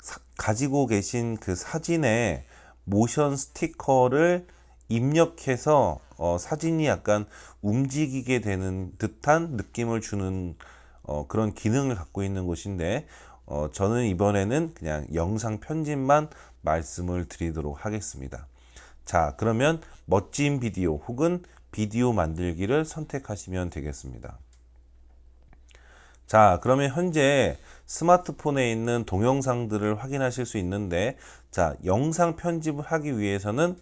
사, 가지고 계신 그 사진에 모션 스티커를 입력해서 어, 사진이 약간 움직이게 되는 듯한 느낌을 주는 어, 그런 기능을 갖고 있는 곳인데 어, 저는 이번에는 그냥 영상 편집만 말씀을 드리도록 하겠습니다. 자 그러면 멋진 비디오 혹은 비디오 만들기를 선택하시면 되겠습니다. 자 그러면 현재 스마트폰에 있는 동영상들을 확인하실 수 있는데 자 영상 편집을 하기 위해서는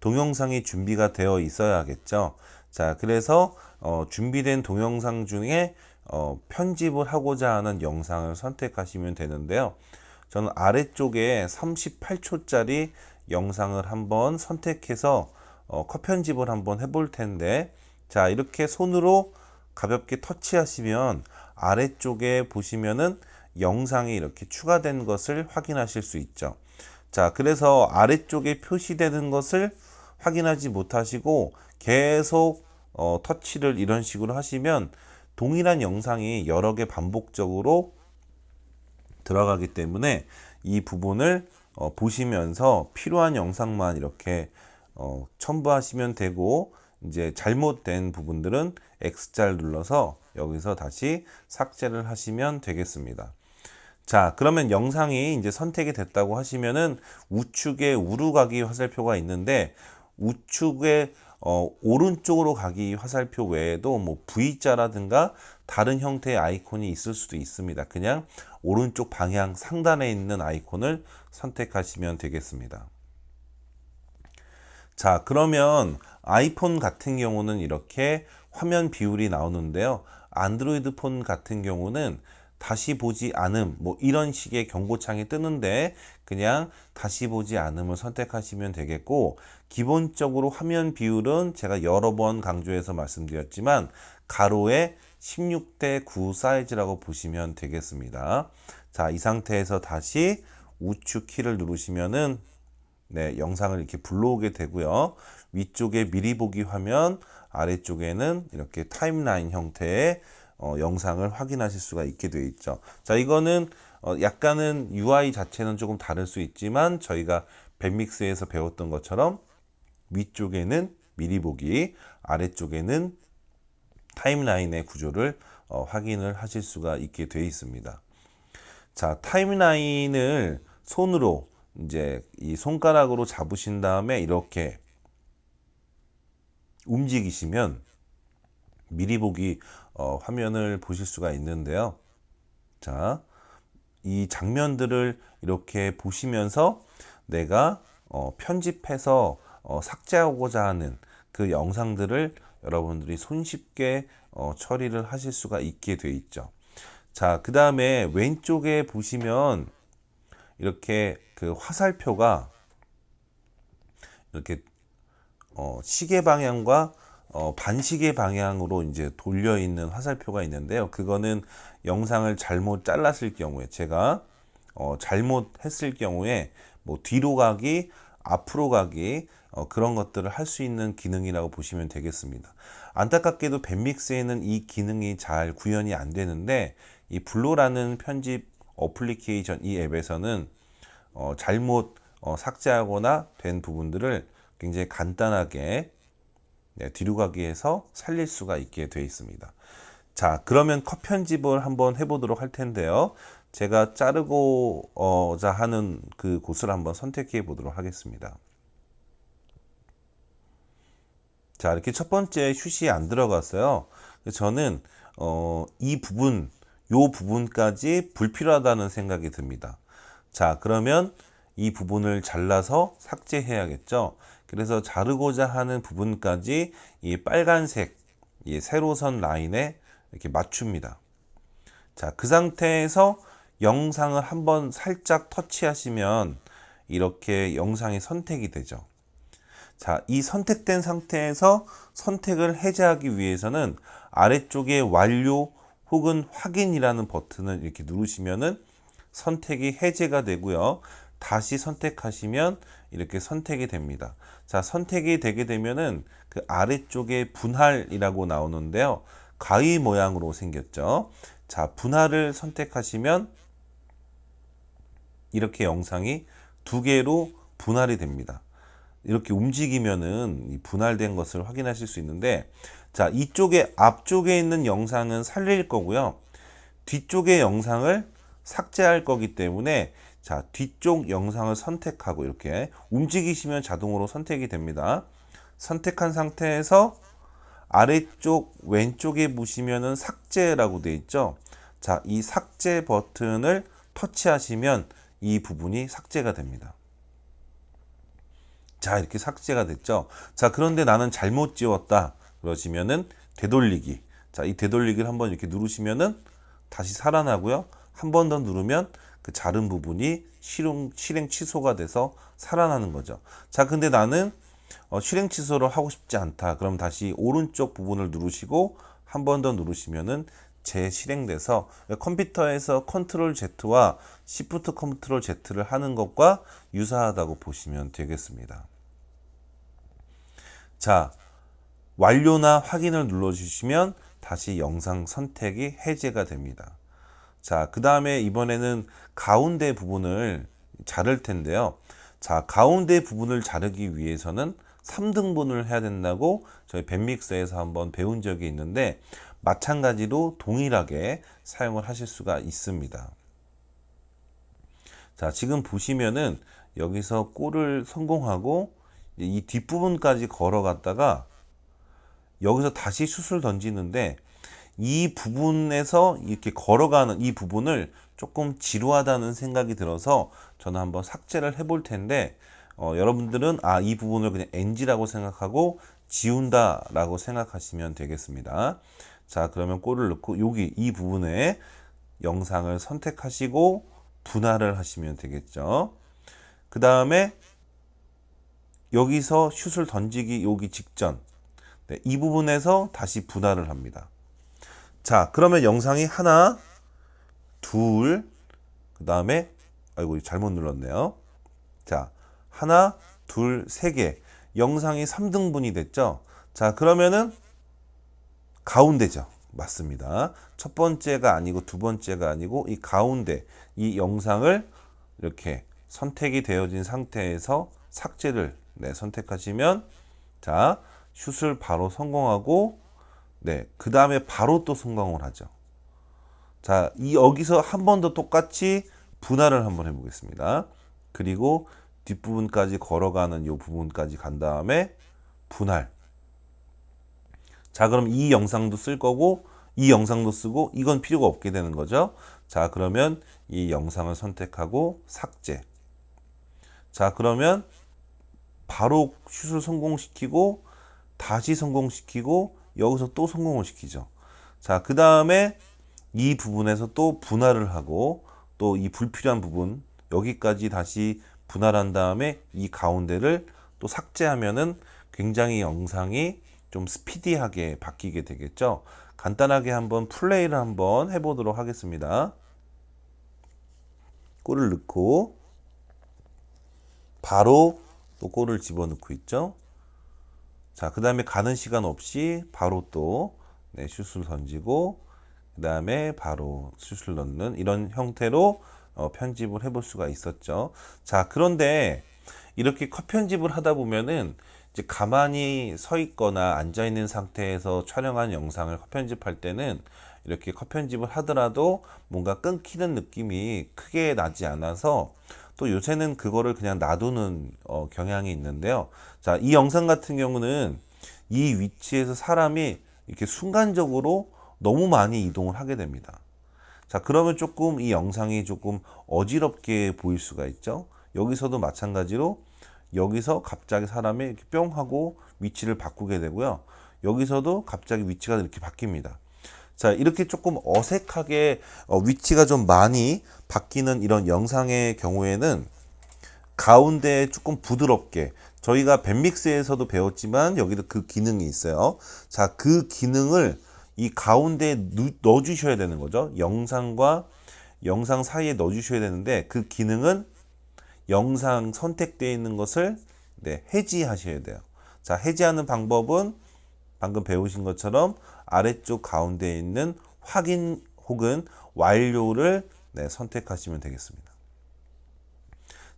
동영상이 준비가 되어 있어야 겠죠 자 그래서 어, 준비된 동영상 중에 어, 편집을 하고자 하는 영상을 선택하시면 되는데요. 저는 아래쪽에 38초짜리 영상을 한번 선택해서 어, 컷 편집을 한번 해볼 텐데 자 이렇게 손으로 가볍게 터치하시면 아래쪽에 보시면은 영상이 이렇게 추가된 것을 확인하실 수 있죠. 자 그래서 아래쪽에 표시되는 것을 확인하지 못하시고 계속 어, 터치를 이런 식으로 하시면 동일한 영상이 여러 개 반복적으로 들어가기 때문에 이 부분을 어, 보시면서 필요한 영상만 이렇게 어, 첨부하시면 되고 이제 잘못된 부분들은 X자를 눌러서 여기서 다시 삭제를 하시면 되겠습니다. 자 그러면 영상이 이제 선택이 됐다고 하시면은 우측에 우루 가기 화살표가 있는데 우측에 어, 오른쪽으로 가기 화살표 외에도 뭐 V자라든가 다른 형태의 아이콘이 있을 수도 있습니다. 그냥 오른쪽 방향 상단에 있는 아이콘을 선택하시면 되겠습니다. 자 그러면 아이폰 같은 경우는 이렇게 화면 비율이 나오는데요. 안드로이드 폰 같은 경우는 다시 보지 않음 뭐 이런 식의 경고창이 뜨는데 그냥 다시 보지 않음을 선택하시면 되겠고 기본적으로 화면 비율은 제가 여러 번 강조해서 말씀드렸지만 가로에 16대 9 사이즈라고 보시면 되겠습니다. 자, 이 상태에서 다시 우측 키를 누르시면은 네, 영상을 이렇게 불러오게 되고요. 위쪽에 미리 보기 화면, 아래쪽에는 이렇게 타임라인 형태의 어, 영상을 확인하실 수가 있게 되어 있죠. 자, 이거는 어, 약간은 UI 자체는 조금 다를 수 있지만 저희가 밴믹스에서 배웠던 것처럼 위쪽에는 미리 보기, 아래쪽에는 타임라인의 구조를 어, 확인을 하실 수가 있게 되어 있습니다. 자, 타임라인을 손으로 이제 이 손가락으로 잡으신 다음에 이렇게 움직이시면 미리 보기 어, 화면을 보실 수가 있는데요. 자, 이 장면들을 이렇게 보시면서 내가 어, 편집해서 어, 삭제하고자 하는 그 영상들을 여러분들이 손쉽게 어, 처리를 하실 수가 있게 되어 있죠. 자, 그 다음에 왼쪽에 보시면 이렇게 그 화살표가 이렇게 어, 시계 방향과 어, 반시계 방향으로 이제 돌려 있는 화살표가 있는데요. 그거는 영상을 잘못 잘랐을 경우에 제가 어, 잘못했을 경우에 뭐 뒤로 가기, 앞으로 가기 어, 그런 것들을 할 수 있는 기능이라고 보시면 되겠습니다. 안타깝게도 밴믹스에는 이 기능이 잘 구현이 안 되는데 이 블로라는 편집 어플리케이션 이 앱에서는 어, 잘못 어, 삭제하거나 된 부분들을 굉장히 간단하게 네, 뒤로 가기에서 살릴 수가 있게 되어 있습니다. 자 그러면 컷 편집을 한번 해보도록 할 텐데요. 제가 자르고자 하는 그 곳을 한번 선택해 보도록 하겠습니다. 자, 이렇게 첫 번째 슛이 안 들어갔어요. 저는 어, 이 부분, 요 부분까지 불필요하다는 생각이 듭니다. 자, 그러면 이 부분을 잘라서 삭제해야겠죠. 그래서 자르고자 하는 부분까지 이 빨간색 이 세로선 라인에 이렇게 맞춥니다. 자, 그 상태에서 영상을 한번 살짝 터치하시면 이렇게 영상이 선택이 되죠. 자, 이 선택된 상태에서 선택을 해제하기 위해서는 아래쪽에 완료 혹은 확인이라는 버튼을 이렇게 누르시면은 선택이 해제가 되고요. 다시 선택하시면 이렇게 선택이 됩니다. 자, 선택이 되게 되면은 그 아래쪽에 분할이라고 나오는데요. 가위 모양으로 생겼죠. 자, 분할을 선택하시면 이렇게 영상이 두 개로 분할이 됩니다. 이렇게 움직이면은 이 분할된 것을 확인하실 수 있는데 자 이쪽에 앞쪽에 있는 영상은 살릴 거고요 뒤쪽의 영상을 삭제할 거기 때문에 자 뒤쪽 영상을 선택하고 이렇게 움직이시면 자동으로 선택이 됩니다. 선택한 상태에서 아래쪽 왼쪽에 보시면은 삭제라고 되어 있죠? 자 이 삭제 버튼을 터치하시면 이 부분이 삭제가 됩니다. 자 이렇게 삭제가 됐죠? 자 그런데 나는 잘못 지웠다 그러시면은 되돌리기. 자 이 되돌리기를 한번 이렇게 누르시면은 다시 살아나고요. 한 번 더 누르면 그 자른 부분이 실행, 실행 취소가 돼서 살아나는 거죠 자 근데 나는 어, 실행 취소를 하고 싶지 않다 그럼 다시 오른쪽 부분을 누르시고 한 번 더 누르시면은 재실행돼서 컴퓨터에서 control Z와 shift control Z를 하는 것과 유사하다고 보시면 되겠습니다. 자, 완료나 확인을 눌러주시면 다시 영상 선택이 해제가 됩니다. 자, 그 다음에 이번에는 가운데 부분을 자를 텐데요. 자, 가운데 부분을 자르기 위해서는 3등분을 해야 된다고 저희 밴믹스에서 한번 배운 적이 있는데 마찬가지로 동일하게 사용을 하실 수가 있습니다. 자, 지금 보시면은 여기서 골을 성공하고 이 뒷부분까지 걸어갔다가 여기서 다시 슛을 던지는데 이 부분에서 이렇게 걸어가는 이 부분을 조금 지루하다는 생각이 들어서 저는 한번 삭제를 해볼 텐데 어, 여러분들은 아 이 부분을 그냥 NG라고 생각하고 지운다 라고 생각하시면 되겠습니다. 자 그러면 골을 넣고 여기 이 부분에 영상을 선택하시고 분할을 하시면 되겠죠. 그 다음에 여기서 슛을 던지기 여기 직전. 네, 이 부분에서 다시 분할을 합니다. 자 그러면 영상이 하나 둘 그 다음에 아이고 잘못 눌렀네요. 자 하나 둘 세 개 영상이 3등분이 됐죠. 자 그러면은 가운데죠. 맞습니다. 첫 번째가 아니고 두 번째가 아니고 이 가운데 이 영상을 이렇게 선택이 되어진 상태에서 삭제를 네, 선택하시면 자 슛을 바로 성공하고 네, 그 다음에 바로 또 성공을 하죠. 자, 이 여기서 한 번 더 똑같이 분할을 한번 해보겠습니다. 그리고 뒷부분까지 걸어가는 이 부분까지 간 다음에 분할. 자, 그럼 이 영상도 쓸 거고 이 영상도 쓰고 이건 필요가 없게 되는 거죠. 자, 그러면 이 영상을 선택하고 삭제. 자, 그러면 바로 슛을 성공시키고 다시 성공시키고 여기서 또 성공을 시키죠. 자, 그 다음에 이 부분에서 또 분할을 하고 또 이 불필요한 부분 여기까지 다시 분할한 다음에 이 가운데를 또 삭제하면은 굉장히 영상이 좀 스피디하게 바뀌게 되겠죠. 간단하게 한번 플레이를 한번 해보도록 하겠습니다. 골을 넣고 바로 또 골을 집어넣고 있죠. 자, 그 다음에 가는 시간 없이 바로 또 네, 슛을 던지고 그 다음에 바로 슛을 넣는 이런 형태로 어, 편집을 해볼 수가 있었죠. 자, 그런데 이렇게 컷 편집을 하다 보면은 이제 가만히 서 있거나 앉아 있는 상태에서 촬영한 영상을 컷 편집할 때는 이렇게 컷 편집을 하더라도 뭔가 끊기는 느낌이 크게 나지 않아서 또 요새는 그거를 그냥 놔두는 어, 경향이 있는데요. 자, 이 영상 같은 경우는 이 위치에서 사람이 이렇게 순간적으로 너무 많이 이동을 하게 됩니다. 자, 그러면 조금 이 영상이 조금 어지럽게 보일 수가 있죠. 여기서도 마찬가지로 여기서 갑자기 사람이 이렇게 뿅 하고 위치를 바꾸게 되고요. 여기서도 갑자기 위치가 이렇게 바뀝니다. 자, 이렇게 조금 어색하게 어, 위치가 좀 많이 바뀌는 이런 영상의 경우에는 가운데 조금 부드럽게 저희가 밴믹스에서도 배웠지만 여기도 그 기능이 있어요. 자, 그 기능을 이 가운데에 넣어 주셔야 되는 거죠. 영상과 영상 사이에 넣어 주셔야 되는데 그 기능은 영상 선택되어 있는 것을 네, 해지하셔야 돼요. 자, 해지하는 방법은 방금 배우신 것처럼 아래쪽 가운데에 있는 확인 혹은 완료를 네, 선택하시면 되겠습니다.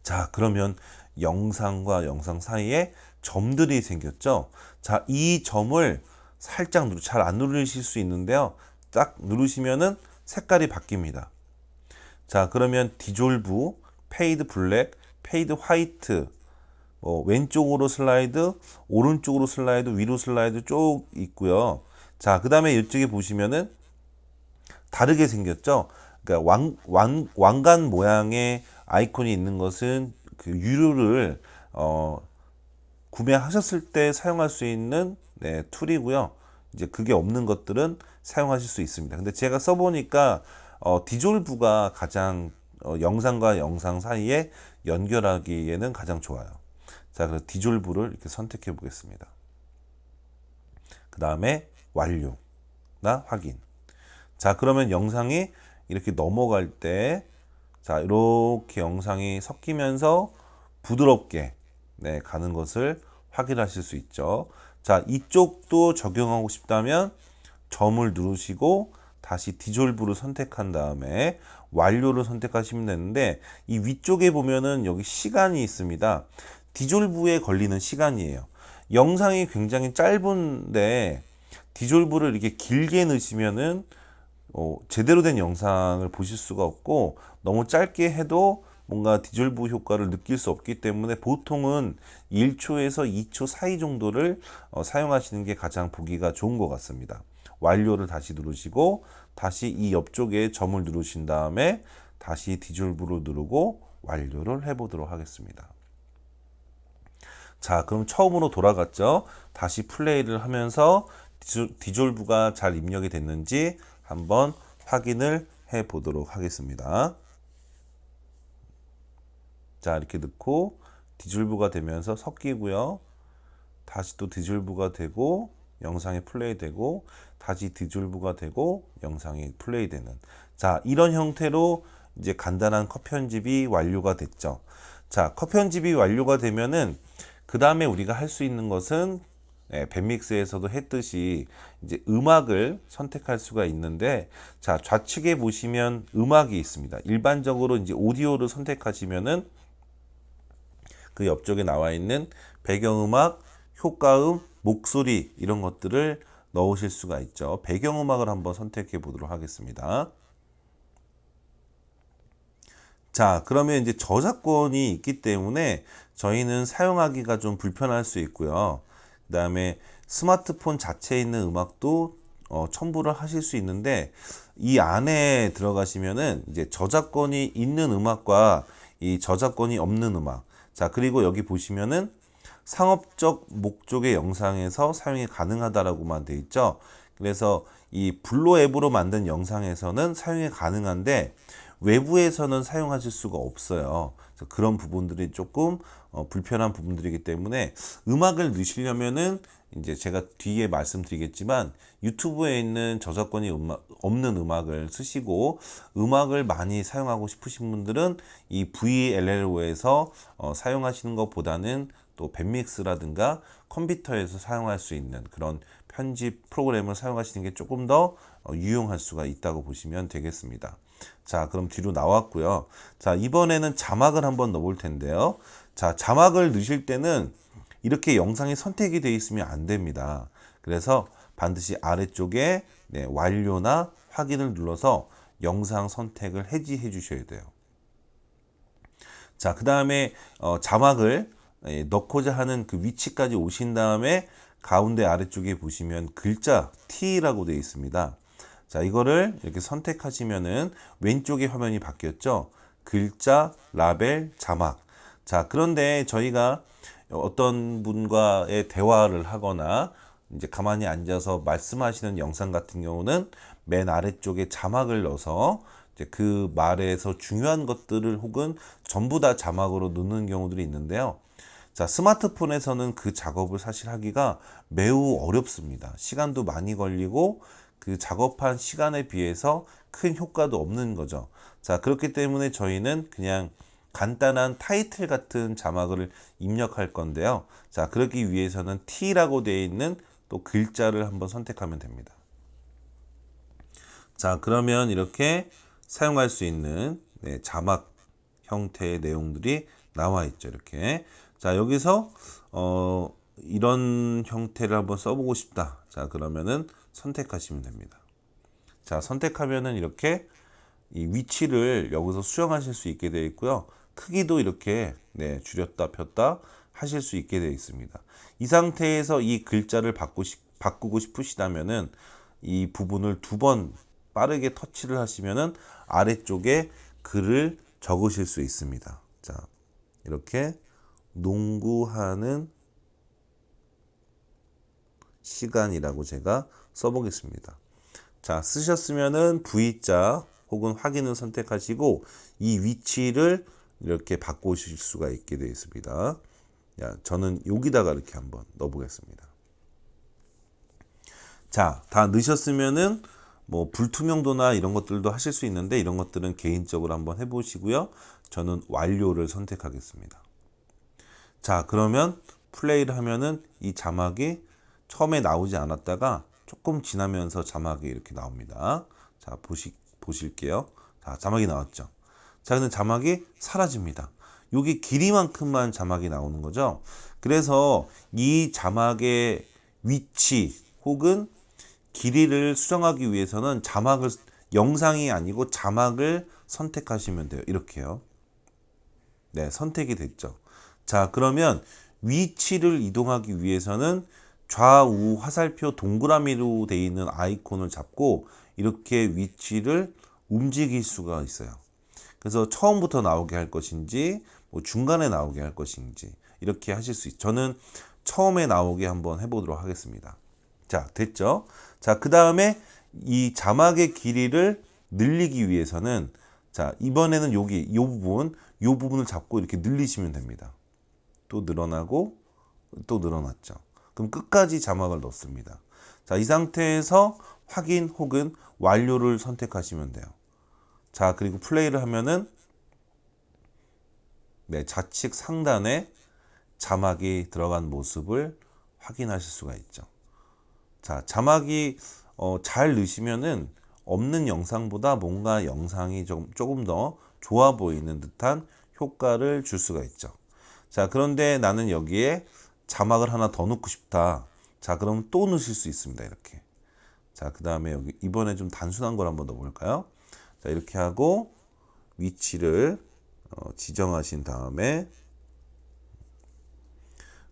자, 그러면 영상과 영상 사이에 점들이 생겼죠. 자, 이 점을 살짝 잘 안 누르실 수 있는데요. 딱 누르시면은 색깔이 바뀝니다. 자, 그러면 디졸브, fade black, fade white, 뭐 왼쪽으로 슬라이드, 오른쪽으로 슬라이드, 위로 슬라이드 쭉 있고요. 자, 그 다음에 이쪽에 보시면은 다르게 생겼죠. 그러니까 왕, 왕, 왕관 모양의 아이콘이 있는 것은 그 유료를 어, 구매하셨을 때 사용할 수 있는 네, tool이고요. 이제 그게 없는 것들은 사용하실 수 있습니다. 근데 제가 써보니까 어, 디졸브가 가장 어, 영상과 영상 사이에 연결하기에는 가장 좋아요. 자, 그래서 디졸브를 이렇게 선택해 보겠습니다. 그 다음에 완료나 확인. 자, 그러면 영상이 이렇게 넘어갈 때, 자, 이렇게 영상이 섞이면서 부드럽게 네, 가는 것을 확인하실 수 있죠. 자, 이쪽도 적용하고 싶다면 점을 누르시고 다시 디졸브를 선택한 다음에 완료를 선택하시면 되는데 이 위쪽에 보면은 여기 시간이 있습니다. 디졸브에 걸리는 시간이에요. 영상이 굉장히 짧은데 디졸브를 이렇게 길게 넣으시면은 어, 제대로 된 영상을 보실 수가 없고 너무 짧게 해도 뭔가 디졸브 효과를 느낄 수 없기 때문에 보통은 1초에서 2초 사이 정도를 어, 사용하시는 게 가장 보기가 좋은 것 같습니다. 완료를 다시 누르시고 다시 이 옆쪽에 점을 누르신 다음에 다시 디졸브를 누르고 완료를 해보도록 하겠습니다. 자 그럼 처음으로 돌아갔죠. 다시 플레이를 하면서 디졸브가 잘 입력이 됐는지 한번 확인을 해 보도록 하겠습니다. 자 이렇게 넣고 디졸브가 되면서 섞이고요. 다시 또 디졸브가 되고 영상이 플레이 되고 다시 디졸브가 되고 영상이 플레이 되는 자 이런 형태로 이제 간단한 컷 편집이 완료가 됐죠. 자, 컷 편집이 완료가 되면은 그 다음에 우리가 할 수 있는 것은 예, 뱁믹스에서도 했듯이 이제 음악을 선택할 수가 있는데 자 좌측에 보시면 음악이 있습니다. 일반적으로 이제 오디오를 선택하시면은 그 옆쪽에 나와 있는 배경음악, 효과음, 목소리 이런 것들을 넣으실 수가 있죠. 배경음악을 한번 선택해 보도록 하겠습니다. 자, 그러면 이제 저작권이 있기 때문에 저희는 사용하기가 좀 불편할 수 있고요. 그 다음에 스마트폰 자체에 있는 음악도 어, 첨부를 하실 수 있는데 이 안에 들어가시면은 이제 저작권이 있는 음악과 이 저작권이 없는 음악 자 그리고 여기 보시면은 상업적 목적의 영상에서 사용이 가능하다라고만 돼 있죠. 그래서 이 블로 앱으로 만든 영상에서는 사용이 가능한데 외부에서는 사용하실 수가 없어요. 그런 부분들이 조금 어, 불편한 부분들이기 때문에 음악을 넣으시려면은 이제 제가 뒤에 말씀드리겠지만 유튜브에 있는 저작권이 음악, 없는 음악을 쓰시고 음악을 많이 사용하고 싶으신 분들은 이 VLLO에서 어, 사용하시는 것보다는 또 밴믹스라든가 컴퓨터에서 사용할 수 있는 그런 편집 프로그램을 사용하시는 게 조금 더 어, 유용할 수가 있다고 보시면 되겠습니다. 자 그럼 뒤로 나왔고요. 자 이번에는 자막을 한번 넣어볼 텐데요. 자 자막을 넣으실 때는 이렇게 영상이 선택이 되어 있으면 안 됩니다. 그래서 반드시 아래쪽에 네, 완료나 확인을 눌러서 영상 선택을 해지해 주셔야 돼요. 자, 그 다음에 어, 자막을 예, 넣고자 하는 그 위치까지 오신 다음에 가운데 아래쪽에 보시면 글자 T라고 되어 있습니다. 자, 이거를 이렇게 선택하시면은 왼쪽에 화면이 바뀌었죠. 글자, 라벨, 자막. 자, 그런데 저희가 어떤 분과의 대화를 하거나 이제 가만히 앉아서 말씀하시는 영상 같은 경우는 맨 아래쪽에 자막을 넣어서 이제 그 말에서 중요한 것들을 혹은 전부 다 자막으로 넣는 경우들이 있는데요. 자, 스마트폰에서는 그 작업을 사실 하기가 매우 어렵습니다. 시간도 많이 걸리고 그 작업한 시간에 비해서 큰 효과도 없는 거죠. 자, 그렇기 때문에 저희는 그냥 간단한 타이틀 같은 자막을 입력할 건데요. 자, 그러기 위해서는 T라고 되어 있는 또 글자를 한번 선택하면 됩니다. 자, 그러면 이렇게 사용할 수 있는 네, 자막 형태의 내용들이 나와 있죠. 이렇게. 자, 여기서 어, 이런 형태를 한번 써보고 싶다. 자, 그러면은 선택하시면 됩니다. 자, 선택하면은 이렇게 이 위치를 여기서 수정하실 수 있게 되어 있고요. 크기도 이렇게 네, 줄였다 폈다 하실 수 있게 되어 있습니다. 이 상태에서 이 글자를 바꾸 바꾸고 싶으시다면은 이 부분을 두 번 빠르게 터치를 하시면은 아래쪽에 글을 적으실 수 있습니다. 자, 이렇게 농구하는 시간이라고 제가 써보겠습니다. 자, 쓰셨으면은 V자 혹은 확인을 선택하시고 이 위치를 이렇게 바꾸실 수가 있게 되어 있습니다. 야, 저는 여기다가 이렇게 한번 넣어 보겠습니다. 자, 다 넣으셨으면은 뭐 불투명도나 이런 것들도 하실 수 있는데 이런 것들은 개인적으로 한번 해 보시고요. 저는 완료를 선택하겠습니다. 자, 그러면 플레이를 하면은 이 자막이 처음에 나오지 않았다가 조금 지나면서 자막이 이렇게 나옵니다. 자, 보시, 보실게요. 자, 자막이 나왔죠. 자, 근데 자막이 사라집니다. 여기 길이만큼만 자막이 나오는 거죠. 그래서 이 자막의 위치 혹은 길이를 수정하기 위해서는 자막을 영상이 아니고 자막을 선택하시면 돼요. 이렇게요. 네, 선택이 됐죠. 자, 그러면 위치를 이동하기 위해서는 좌우 화살표 동그라미로 되어 있는 아이콘을 잡고 이렇게 위치를 움직일 수가 있어요. 그래서 처음부터 나오게 할 것인지 뭐 중간에 나오게 할 것인지 이렇게 하실 수 있죠. 저는 처음에 나오게 한번 해보도록 하겠습니다. 자, 됐죠? 자, 그 다음에 이 자막의 길이를 늘리기 위해서는 자, 이번에는 여기 이 부분, 이 부분을 잡고 이렇게 늘리시면 됩니다. 또 늘어나고 또 늘어났죠. 그럼 끝까지 자막을 넣습니다. 자, 이 상태에서 확인 혹은 완료를 선택하시면 돼요. 자, 그리고 플레이를 하면은 네, 좌측 상단에 자막이 들어간 모습을 확인하실 수가 있죠. 자, 자막이 어, 잘 넣으시면은 없는 영상보다 뭔가 영상이 좀, 조금 더 좋아 보이는 듯한 효과를 줄 수가 있죠. 자, 그런데 나는 여기에 자막을 하나 더 넣고 싶다. 자, 그럼 또 넣으실 수 있습니다. 이렇게. 자, 그 다음에 여기 이번에 좀 단순한 걸 한번 넣어볼까요? 자, 이렇게 하고 위치를 어, 지정하신 다음에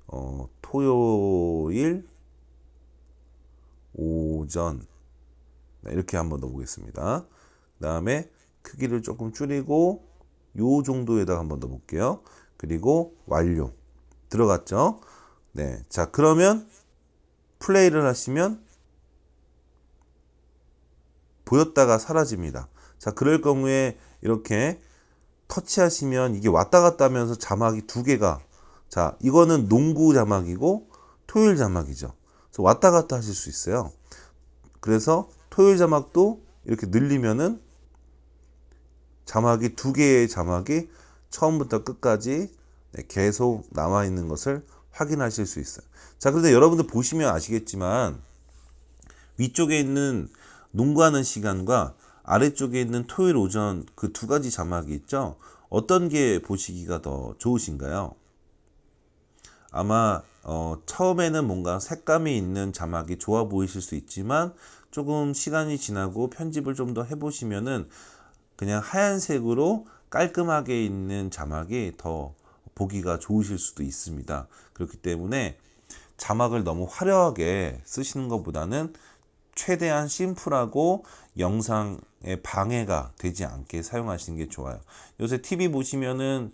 어, 토요일 오전 네, 이렇게 한번 넣어보겠습니다. 그 다음에 크기를 조금 줄이고 요 정도에다가 한번 넣어볼게요. 그리고 완료 들어갔죠? 네, 자 그러면 플레이를 하시면 보였다가 사라집니다. 자, 그럴 경우에 이렇게 터치하시면 이게 왔다 갔다 하면서 자막이 두 개가 자, 이거는 농구 자막이고 토요일 자막이죠. 그래서 왔다 갔다 하실 수 있어요. 그래서 토요일 자막도 이렇게 늘리면은 자막이 두 개의 자막이 처음부터 끝까지 네, 계속 남아 있는 것을 확인하실 수 있어요. 자, 그런데 여러분들 보시면 아시겠지만 위쪽에 있는 농구하는 시간과 아래쪽에 있는 토요일 오전 그 두 가지 자막이 있죠. 어떤 게 보시기가 더 좋으신가요? 아마 어, 처음에는 뭔가 색감이 있는 자막이 좋아 보이실 수 있지만 조금 시간이 지나고 편집을 좀 더 해보시면은 그냥 하얀색으로 깔끔하게 있는 자막이 더 보기가 좋으실 수도 있습니다. 그렇기 때문에 자막을 너무 화려하게 쓰시는 것보다는 최대한 심플하고 영상에 방해가 되지 않게 사용하시는 게 좋아요. 요새 TV 보시면은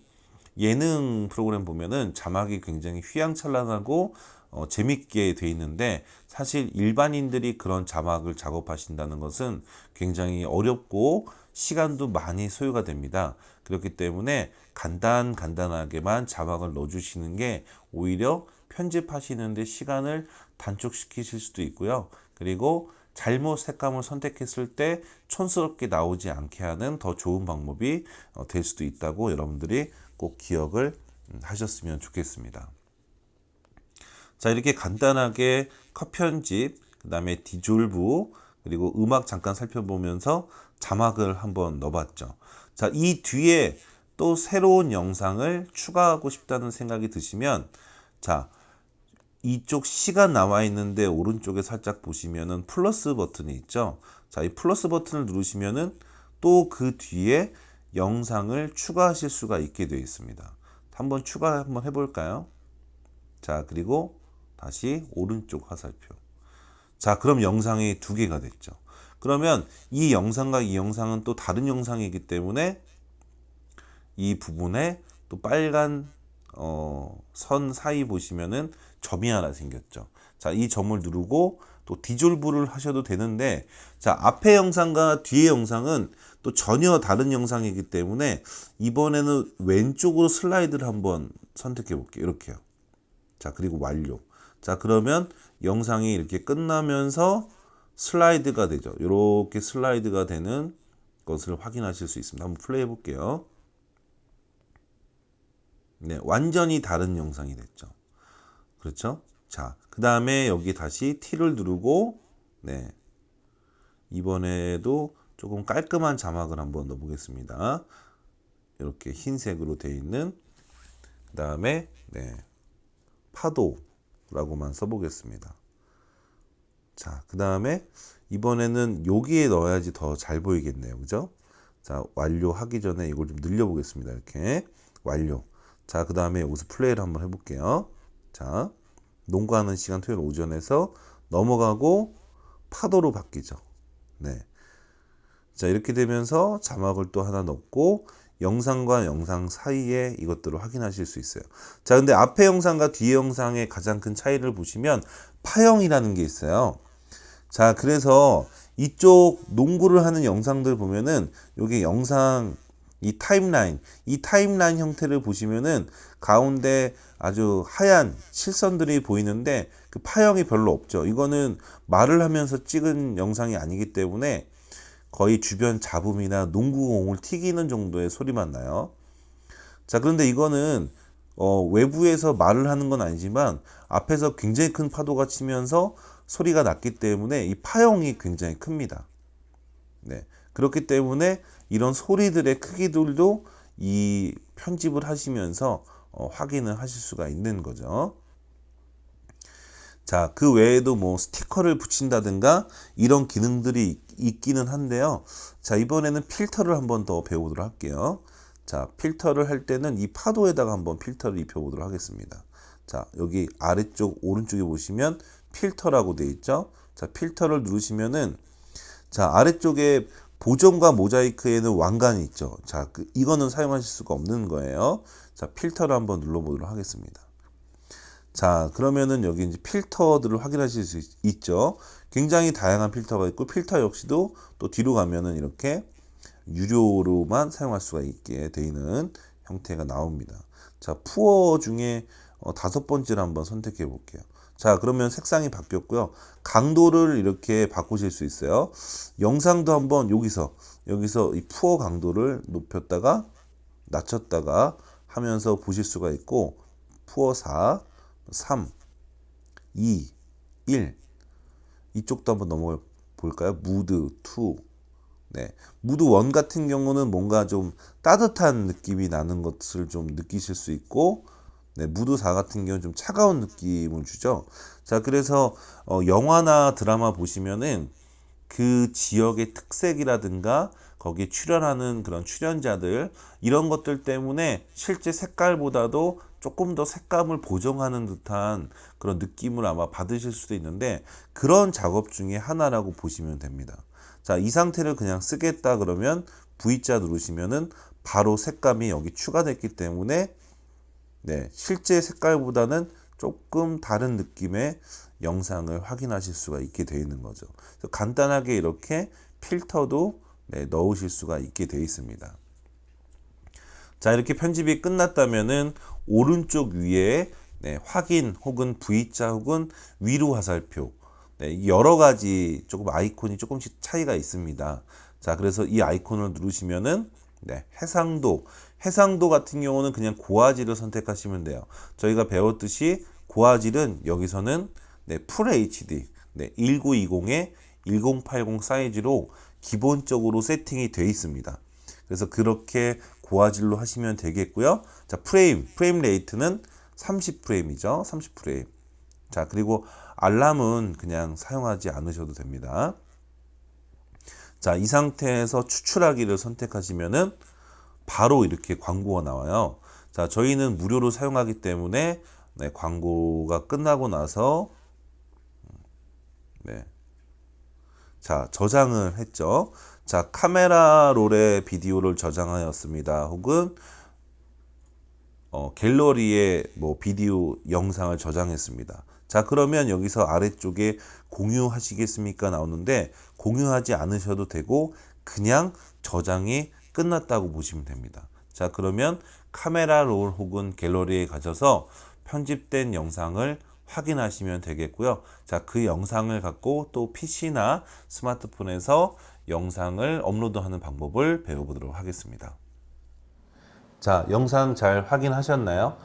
예능 프로그램 보면은 자막이 굉장히 휘황찬란하고 어, 재밌게 돼 있는데 사실 일반인들이 그런 자막을 작업하신다는 것은 굉장히 어렵고 시간도 많이 소요가 됩니다. 그렇기 때문에 간단 간단하게만 자막을 넣어주시는 게 오히려 편집하시는데 시간을 단축시키실 수도 있고요. 그리고 잘못 색감을 선택했을 때 촌스럽게 나오지 않게 하는 더 좋은 방법이 어, 될 수도 있다고 여러분들이 꼭 기억을 음, 하셨으면 좋겠습니다. 자 이렇게 간단하게 컷 편집 그 다음에 디졸브 그리고 음악 잠깐 살펴보면서 자막을 한번 넣어봤죠 자 이 뒤에 또 새로운 영상을 추가하고 싶다는 생각이 드시면 자 이쪽 시간 나와 있는데 오른쪽에 살짝 보시면은 플러스 버튼이 있죠 자 이 플러스 버튼을 누르시면은 또 그 뒤에 영상을 추가하실 수가 있게 되어 있습니다 한번 추가 한번 해볼까요 자 그리고 다시 오른쪽 화살표. 자, 그럼 영상이 두 개가 됐죠. 그러면 이 영상과 이 영상은 또 다른 영상이기 때문에 이 부분에 또 빨간 어, 선 사이 보시면은 점이 하나 생겼죠. 자, 이 점을 누르고 또 디졸브를 하셔도 되는데 자, 앞에 영상과 뒤에 영상은 또 전혀 다른 영상이기 때문에 이번에는 왼쪽으로 슬라이드를 한번 선택해 볼게요. 이렇게요. 자, 그리고 완료. 자 그러면 영상이 이렇게 끝나면서 슬라이드가 되죠 이렇게 슬라이드가 되는 것을 확인하실 수 있습니다 한번 플레이 해 볼게요 네 완전히 다른 영상이 됐죠 그렇죠 자 그 다음에 여기 다시 T를 누르고 네 이번에도 조금 깔끔한 자막을 한번 넣어 보겠습니다 이렇게 흰색으로 되어 있는 그 다음에 네 파도 라고만 써보겠습니다. 자, 그 다음에 이번에는 여기에 넣어야지 더 잘 보이겠네요. 그죠? 자, 완료하기 전에 이걸 좀 늘려보겠습니다. 이렇게. 완료. 자, 그 다음에 여기서 플레이를 한번 해볼게요. 자, 농구하는 시간 토요일 오전에서 넘어가고 파도로 바뀌죠. 네. 자, 이렇게 되면서 자막을 또 하나 넣고 영상과 영상 사이에 이것들을 확인하실 수 있어요. 자, 근데 앞에 영상과 뒤에 영상의 가장 큰 차이를 보시면 파형이라는 게 있어요. 자, 그래서 이쪽 농구를 하는 영상들 보면은 여기 영상 이 타임라인, 이 타임라인 형태를 보시면은 가운데 아주 하얀 실선들이 보이는데 그 파형이 별로 없죠. 이거는 말을 하면서 찍은 영상이 아니기 때문에 거의 주변 잡음이나 농구공을 튀기는 정도의 소리만 나요. 자, 그런데 이거는 어, 외부에서 말을 하는 건 아니지만 앞에서 굉장히 큰 파도가 치면서 소리가 났기 때문에 이 파형이 굉장히 큽니다. 네. 그렇기 때문에 이런 소리들의 크기들도 이 편집을 하시면서 어, 확인을 하실 수가 있는 거죠. 자, 그 외에도 뭐 스티커를 붙인다든가 이런 기능들이 있기는 한데요. 자, 이번에는 필터를 한번 더 배우도록 할게요. 자, 필터를 할 때는 이 파도에다가 한번 필터를 입혀보도록 하겠습니다. 자, 여기 아래쪽 오른쪽에 보시면 필터라고 되어 있죠. 자, 필터를 누르시면은 자, 아래쪽에 보정과 모자이크에는 왕관이 있죠. 자, 그, 이거는 사용하실 수가 없는 거예요. 자, 필터를 한번 눌러보도록 하겠습니다. 자 그러면은 여기 이제 필터들을 확인하실 수 있, 죠? 굉장히 다양한 필터가 있고 필터 역시도 또 뒤로 가면은 이렇게 유료로만 사용할 수가 있게 되어 있는 형태가 나옵니다. 자 푸어 중에 어, 다섯 번째를 한번 선택해 볼게요. 자 그러면 색상이 바뀌었고요. 강도를 이렇게 바꾸실 수 있어요. 영상도 한번 여기서 여기서 이 푸어 강도를 높였다가 낮췄다가 하면서 보실 수가 있고 푸어 4 3, 2, 1 이쪽도 한번 넘어가 볼까요? 무드 2 네. 무드 1 같은 경우는 뭔가 좀 따뜻한 느낌이 나는 것을 좀 느끼실 수 있고 네, 무드 4 같은 경우는 좀 차가운 느낌을 주죠. 자, 그래서 어, 영화나 드라마 보시면은 그 지역의 특색이라든가 거기에 출연하는 그런 출연자들 이런 것들 때문에 실제 색깔보다도 조금 더 색감을 보정하는 듯한 그런 느낌을 아마 받으실 수도 있는데 그런 작업 중에 하나라고 보시면 됩니다. 자, 이 상태를 그냥 쓰겠다 그러면 V자 누르시면은 바로 색감이 여기 추가됐기 때문에 네, 실제 색깔보다는 조금 다른 느낌의 영상을 확인하실 수가 있게 되어 있는 거죠. 간단하게 이렇게 필터도 네, 넣으실 수가 있게 되어 있습니다. 자 이렇게 편집이 끝났다면은 오른쪽 위에 네, 확인 혹은 V자 혹은 위로 화살표 네, 여러 가지 조금 아이콘이 조금씩 차이가 있습니다. 자 그래서 이 아이콘을 누르시면은 네, 해상도 해상도 같은 경우는 그냥 고화질을 선택하시면 돼요. 저희가 배웠듯이 고화질은 여기서는 네, full HD 네, 1920에 1080 사이즈로 기본적으로 세팅이 되어 있습니다. 그래서 그렇게 고화질로 하시면 되겠고요. 자, 프레임, frame rate는 30프레임이죠. 30프레임. 자, 그리고 알람은 그냥 사용하지 않으셔도 됩니다. 자, 이 상태에서 추출하기를 선택하시면은 바로 이렇게 광고가 나와요. 자, 저희는 무료로 사용하기 때문에 네, 광고가 끝나고 나서 네. 자, 저장을 했죠. 자, 카메라 롤에 비디오를 저장하였습니다. 혹은 어, 갤러리에 뭐 비디오 영상을 저장했습니다. 자, 그러면 여기서 아래쪽에 공유하시겠습니까? 나오는데 공유하지 않으셔도 되고 그냥 저장이 끝났다고 보시면 됩니다. 자, 그러면 카메라 롤 혹은 갤러리에 가셔서 편집된 영상을 확인하시면 되겠고요. 자, 그 영상을 갖고 또 PC나 스마트폰에서 영상을 업로드하는 방법을 배워보도록 하겠습니다. 자, 영상 잘 확인하셨나요?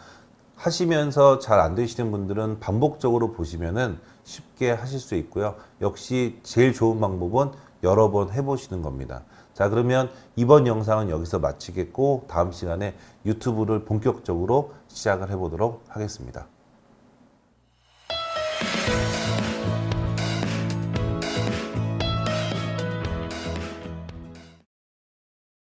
하시면서 잘 안 되시는 분들은 반복적으로 보시면은 쉽게 하실 수 있고요. 역시 제일 좋은 방법은 여러 번 해보시는 겁니다. 자, 그러면 이번 영상은 여기서 마치겠고, 다음 시간에 유튜브를 본격적으로 시작을 해보도록 하겠습니다.